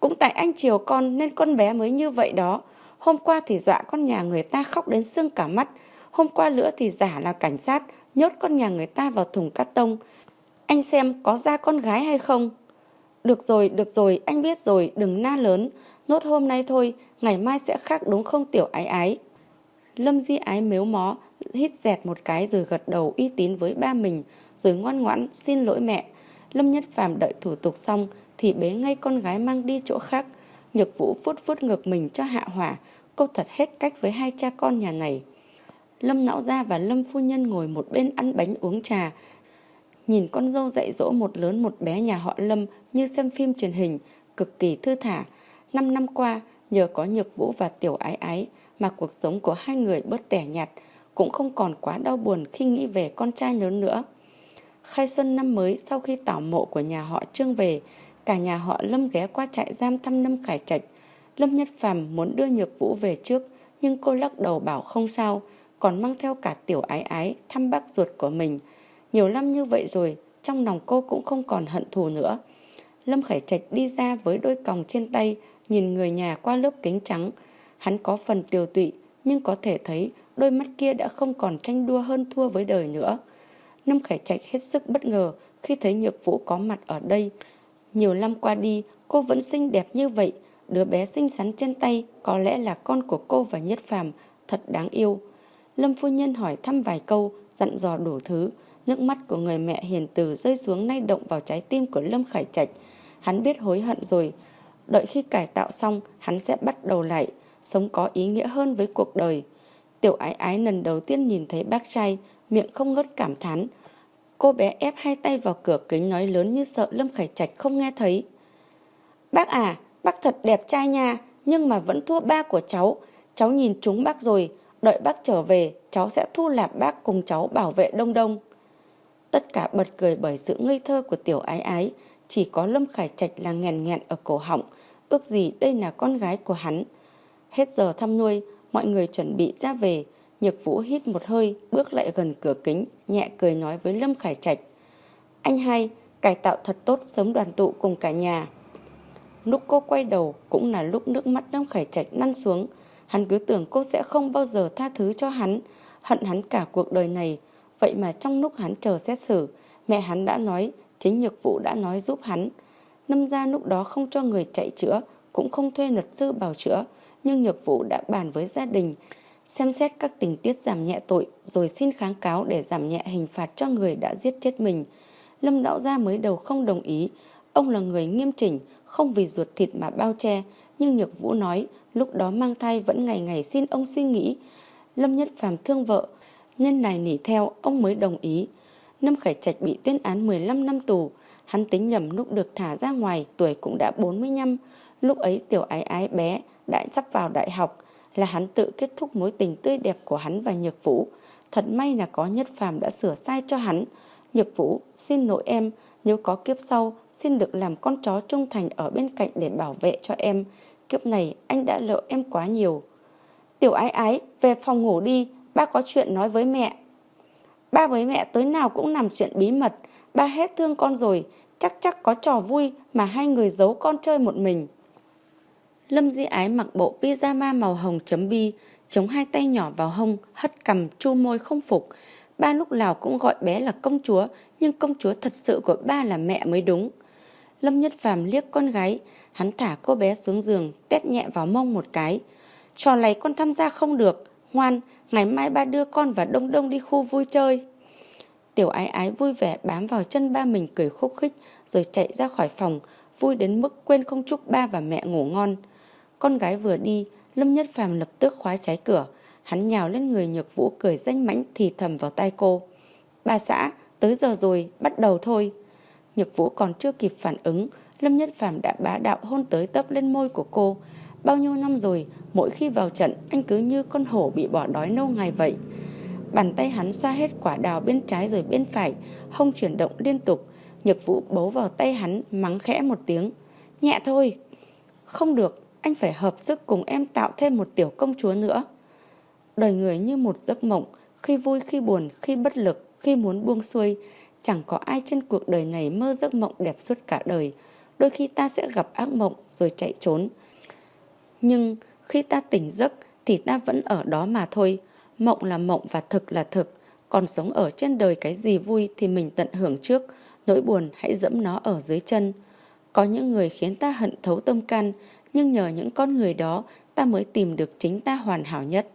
[SPEAKER 1] Cũng tại anh chiều con nên con bé mới như vậy đó. Hôm qua thì dọa con nhà người ta khóc đến sưng cả mắt. Hôm qua nữa thì giả là cảnh sát, nhốt con nhà người ta vào thùng cắt tông. Anh xem có ra con gái hay không? Được rồi, được rồi, anh biết rồi, đừng na lớn. Nốt hôm nay thôi, ngày mai sẽ khác đúng không tiểu ái ái. Lâm Di ái mếu mó, hít dẹt một cái rồi gật đầu uy tín với ba mình, rồi ngoan ngoãn xin lỗi mẹ. Lâm Nhất Phàm đợi thủ tục xong thì bế ngay con gái mang đi chỗ khác. Nhược Vũ phút phút ngược mình cho hạ hỏa, cô thật hết cách với hai cha con nhà này. Lâm Não Gia và Lâm Phu Nhân ngồi một bên ăn bánh uống trà. Nhìn con dâu dạy dỗ một lớn một bé nhà họ Lâm như xem phim truyền hình, cực kỳ thư thả. Năm năm qua, nhờ có Nhược Vũ và Tiểu Ái Ái mà cuộc sống của hai người bớt tẻ nhạt, cũng không còn quá đau buồn khi nghĩ về con trai lớn nữa. Khai xuân năm mới sau khi tảo mộ của nhà họ Trương về, cả nhà họ Lâm ghé qua trại giam thăm Lâm Khải Trạch. Lâm Nhất Phàm muốn đưa Nhược Vũ về trước, nhưng cô lắc đầu bảo không sao, còn mang theo cả tiểu ái ái thăm bác ruột của mình. Nhiều năm như vậy rồi, trong lòng cô cũng không còn hận thù nữa. Lâm Khải Trạch đi ra với đôi còng trên tay, nhìn người nhà qua lớp kính trắng. Hắn có phần tiều tụy, nhưng có thể thấy đôi mắt kia đã không còn tranh đua hơn thua với đời nữa. Lâm Khải Trạch hết sức bất ngờ khi thấy Nhược Vũ có mặt ở đây. Nhiều năm qua đi, cô vẫn xinh đẹp như vậy. Đứa bé xinh xắn trên tay có lẽ là con của cô và Nhất Phàm, thật đáng yêu. Lâm phu nhân hỏi thăm vài câu, dặn dò đủ thứ. Nước mắt của người mẹ hiền từ rơi xuống nay động vào trái tim của Lâm Khải Trạch. Hắn biết hối hận rồi. Đợi khi cải tạo xong, hắn sẽ bắt đầu lại, sống có ý nghĩa hơn với cuộc đời. Tiểu ái ái lần đầu tiên nhìn thấy bác trai, miệng không ngớt cảm thán. Cô bé ép hai tay vào cửa kính nói lớn như sợ Lâm Khải Trạch không nghe thấy. Bác à, bác thật đẹp trai nha, nhưng mà vẫn thua ba của cháu. Cháu nhìn chúng bác rồi, đợi bác trở về, cháu sẽ thu lạp bác cùng cháu bảo vệ đông đông. Tất cả bật cười bởi sự ngây thơ của tiểu ái ái, chỉ có Lâm Khải Trạch là nghèn nghẹn ở cổ họng, ước gì đây là con gái của hắn. Hết giờ thăm nuôi, mọi người chuẩn bị ra về, Nhược Vũ hít một hơi, bước lại gần cửa kính, nhẹ cười nói với Lâm Khải Trạch. Anh hai, cải tạo thật tốt sớm đoàn tụ cùng cả nhà. Lúc cô quay đầu cũng là lúc nước mắt Lâm Khải Trạch năn xuống. Hắn cứ tưởng cô sẽ không bao giờ tha thứ cho hắn, hận hắn cả cuộc đời này. Vậy mà trong lúc hắn chờ xét xử, mẹ hắn đã nói, chính Nhược Vũ đã nói giúp hắn. Lâm ra lúc đó không cho người chạy chữa, cũng không thuê luật sư bảo chữa, nhưng Nhược Vũ đã bàn với gia đình, xem xét các tình tiết giảm nhẹ tội rồi xin kháng cáo để giảm nhẹ hình phạt cho người đã giết chết mình. Lâm Đạo Gia mới đầu không đồng ý, ông là người nghiêm chỉnh, không vì ruột thịt mà bao che, nhưng Nhược Vũ nói lúc đó mang thai vẫn ngày ngày xin ông suy nghĩ. Lâm Nhất Phàm thương vợ, nhân này nỉ theo ông mới đồng ý. Lâm Khải Trạch bị tuyên án 15 năm tù, hắn tính nhầm lúc được thả ra ngoài tuổi cũng đã 45, lúc ấy tiểu ái ái bé đã sắp vào đại học, là hắn tự kết thúc mối tình tươi đẹp của hắn và Nhược Vũ. Thật may là có Nhất Phàm đã sửa sai cho hắn. Nhược Vũ, xin lỗi em, nếu có kiếp sau, xin được làm con chó trung thành ở bên cạnh để bảo vệ cho em. Kiếp này anh đã lỡ em quá nhiều. Tiểu ái ái, về phòng ngủ đi, ba có chuyện nói với mẹ. Ba với mẹ tối nào cũng làm chuyện bí mật, ba hết thương con rồi, chắc chắc có trò vui mà hai người giấu con chơi một mình. Lâm Di Ái mặc bộ pyjama màu hồng chấm bi, chống hai tay nhỏ vào hông, hất cầm chu môi không phục. Ba lúc nào cũng gọi bé là công chúa, nhưng công chúa thật sự của ba là mẹ mới đúng. Lâm Nhất Phàm liếc con gái, hắn thả cô bé xuống giường, tét nhẹ vào mông một cái. Trò này con tham gia không được, ngoan, ngày mai ba đưa con và Đông Đông đi khu vui chơi. Tiểu ái ái vui vẻ bám vào chân ba mình cười khúc khích rồi chạy ra khỏi phòng, vui đến mức quên không chúc ba và mẹ ngủ ngon. Con gái vừa đi, Lâm Nhất Phàm lập tức khóa trái cửa. Hắn nhào lên người Nhược Vũ cười danh mãnh thì thầm vào tai cô. Bà xã, tới giờ rồi, bắt đầu thôi. Nhược Vũ còn chưa kịp phản ứng, Lâm Nhất Phàm đã bá đạo hôn tới tấp lên môi của cô. Bao nhiêu năm rồi, mỗi khi vào trận, anh cứ như con hổ bị bỏ đói lâu ngày vậy. Bàn tay hắn xoa hết quả đào bên trái rồi bên phải, hông chuyển động liên tục. Nhược vũ bấu vào tay hắn, mắng khẽ một tiếng. Nhẹ thôi. Không được, anh phải hợp sức cùng em tạo thêm một tiểu công chúa nữa. Đời người như một giấc mộng, khi vui khi buồn, khi bất lực, khi muốn buông xuôi. Chẳng có ai trên cuộc đời này mơ giấc mộng đẹp suốt cả đời. Đôi khi ta sẽ gặp ác mộng rồi chạy trốn. Nhưng khi ta tỉnh giấc thì ta vẫn ở đó mà thôi. Mộng là mộng và thực là thực. Còn sống ở trên đời cái gì vui thì mình tận hưởng trước. Nỗi buồn hãy dẫm nó ở dưới chân. Có những người khiến ta hận thấu tâm can, nhưng nhờ những con người đó, ta mới tìm được chính ta hoàn hảo nhất.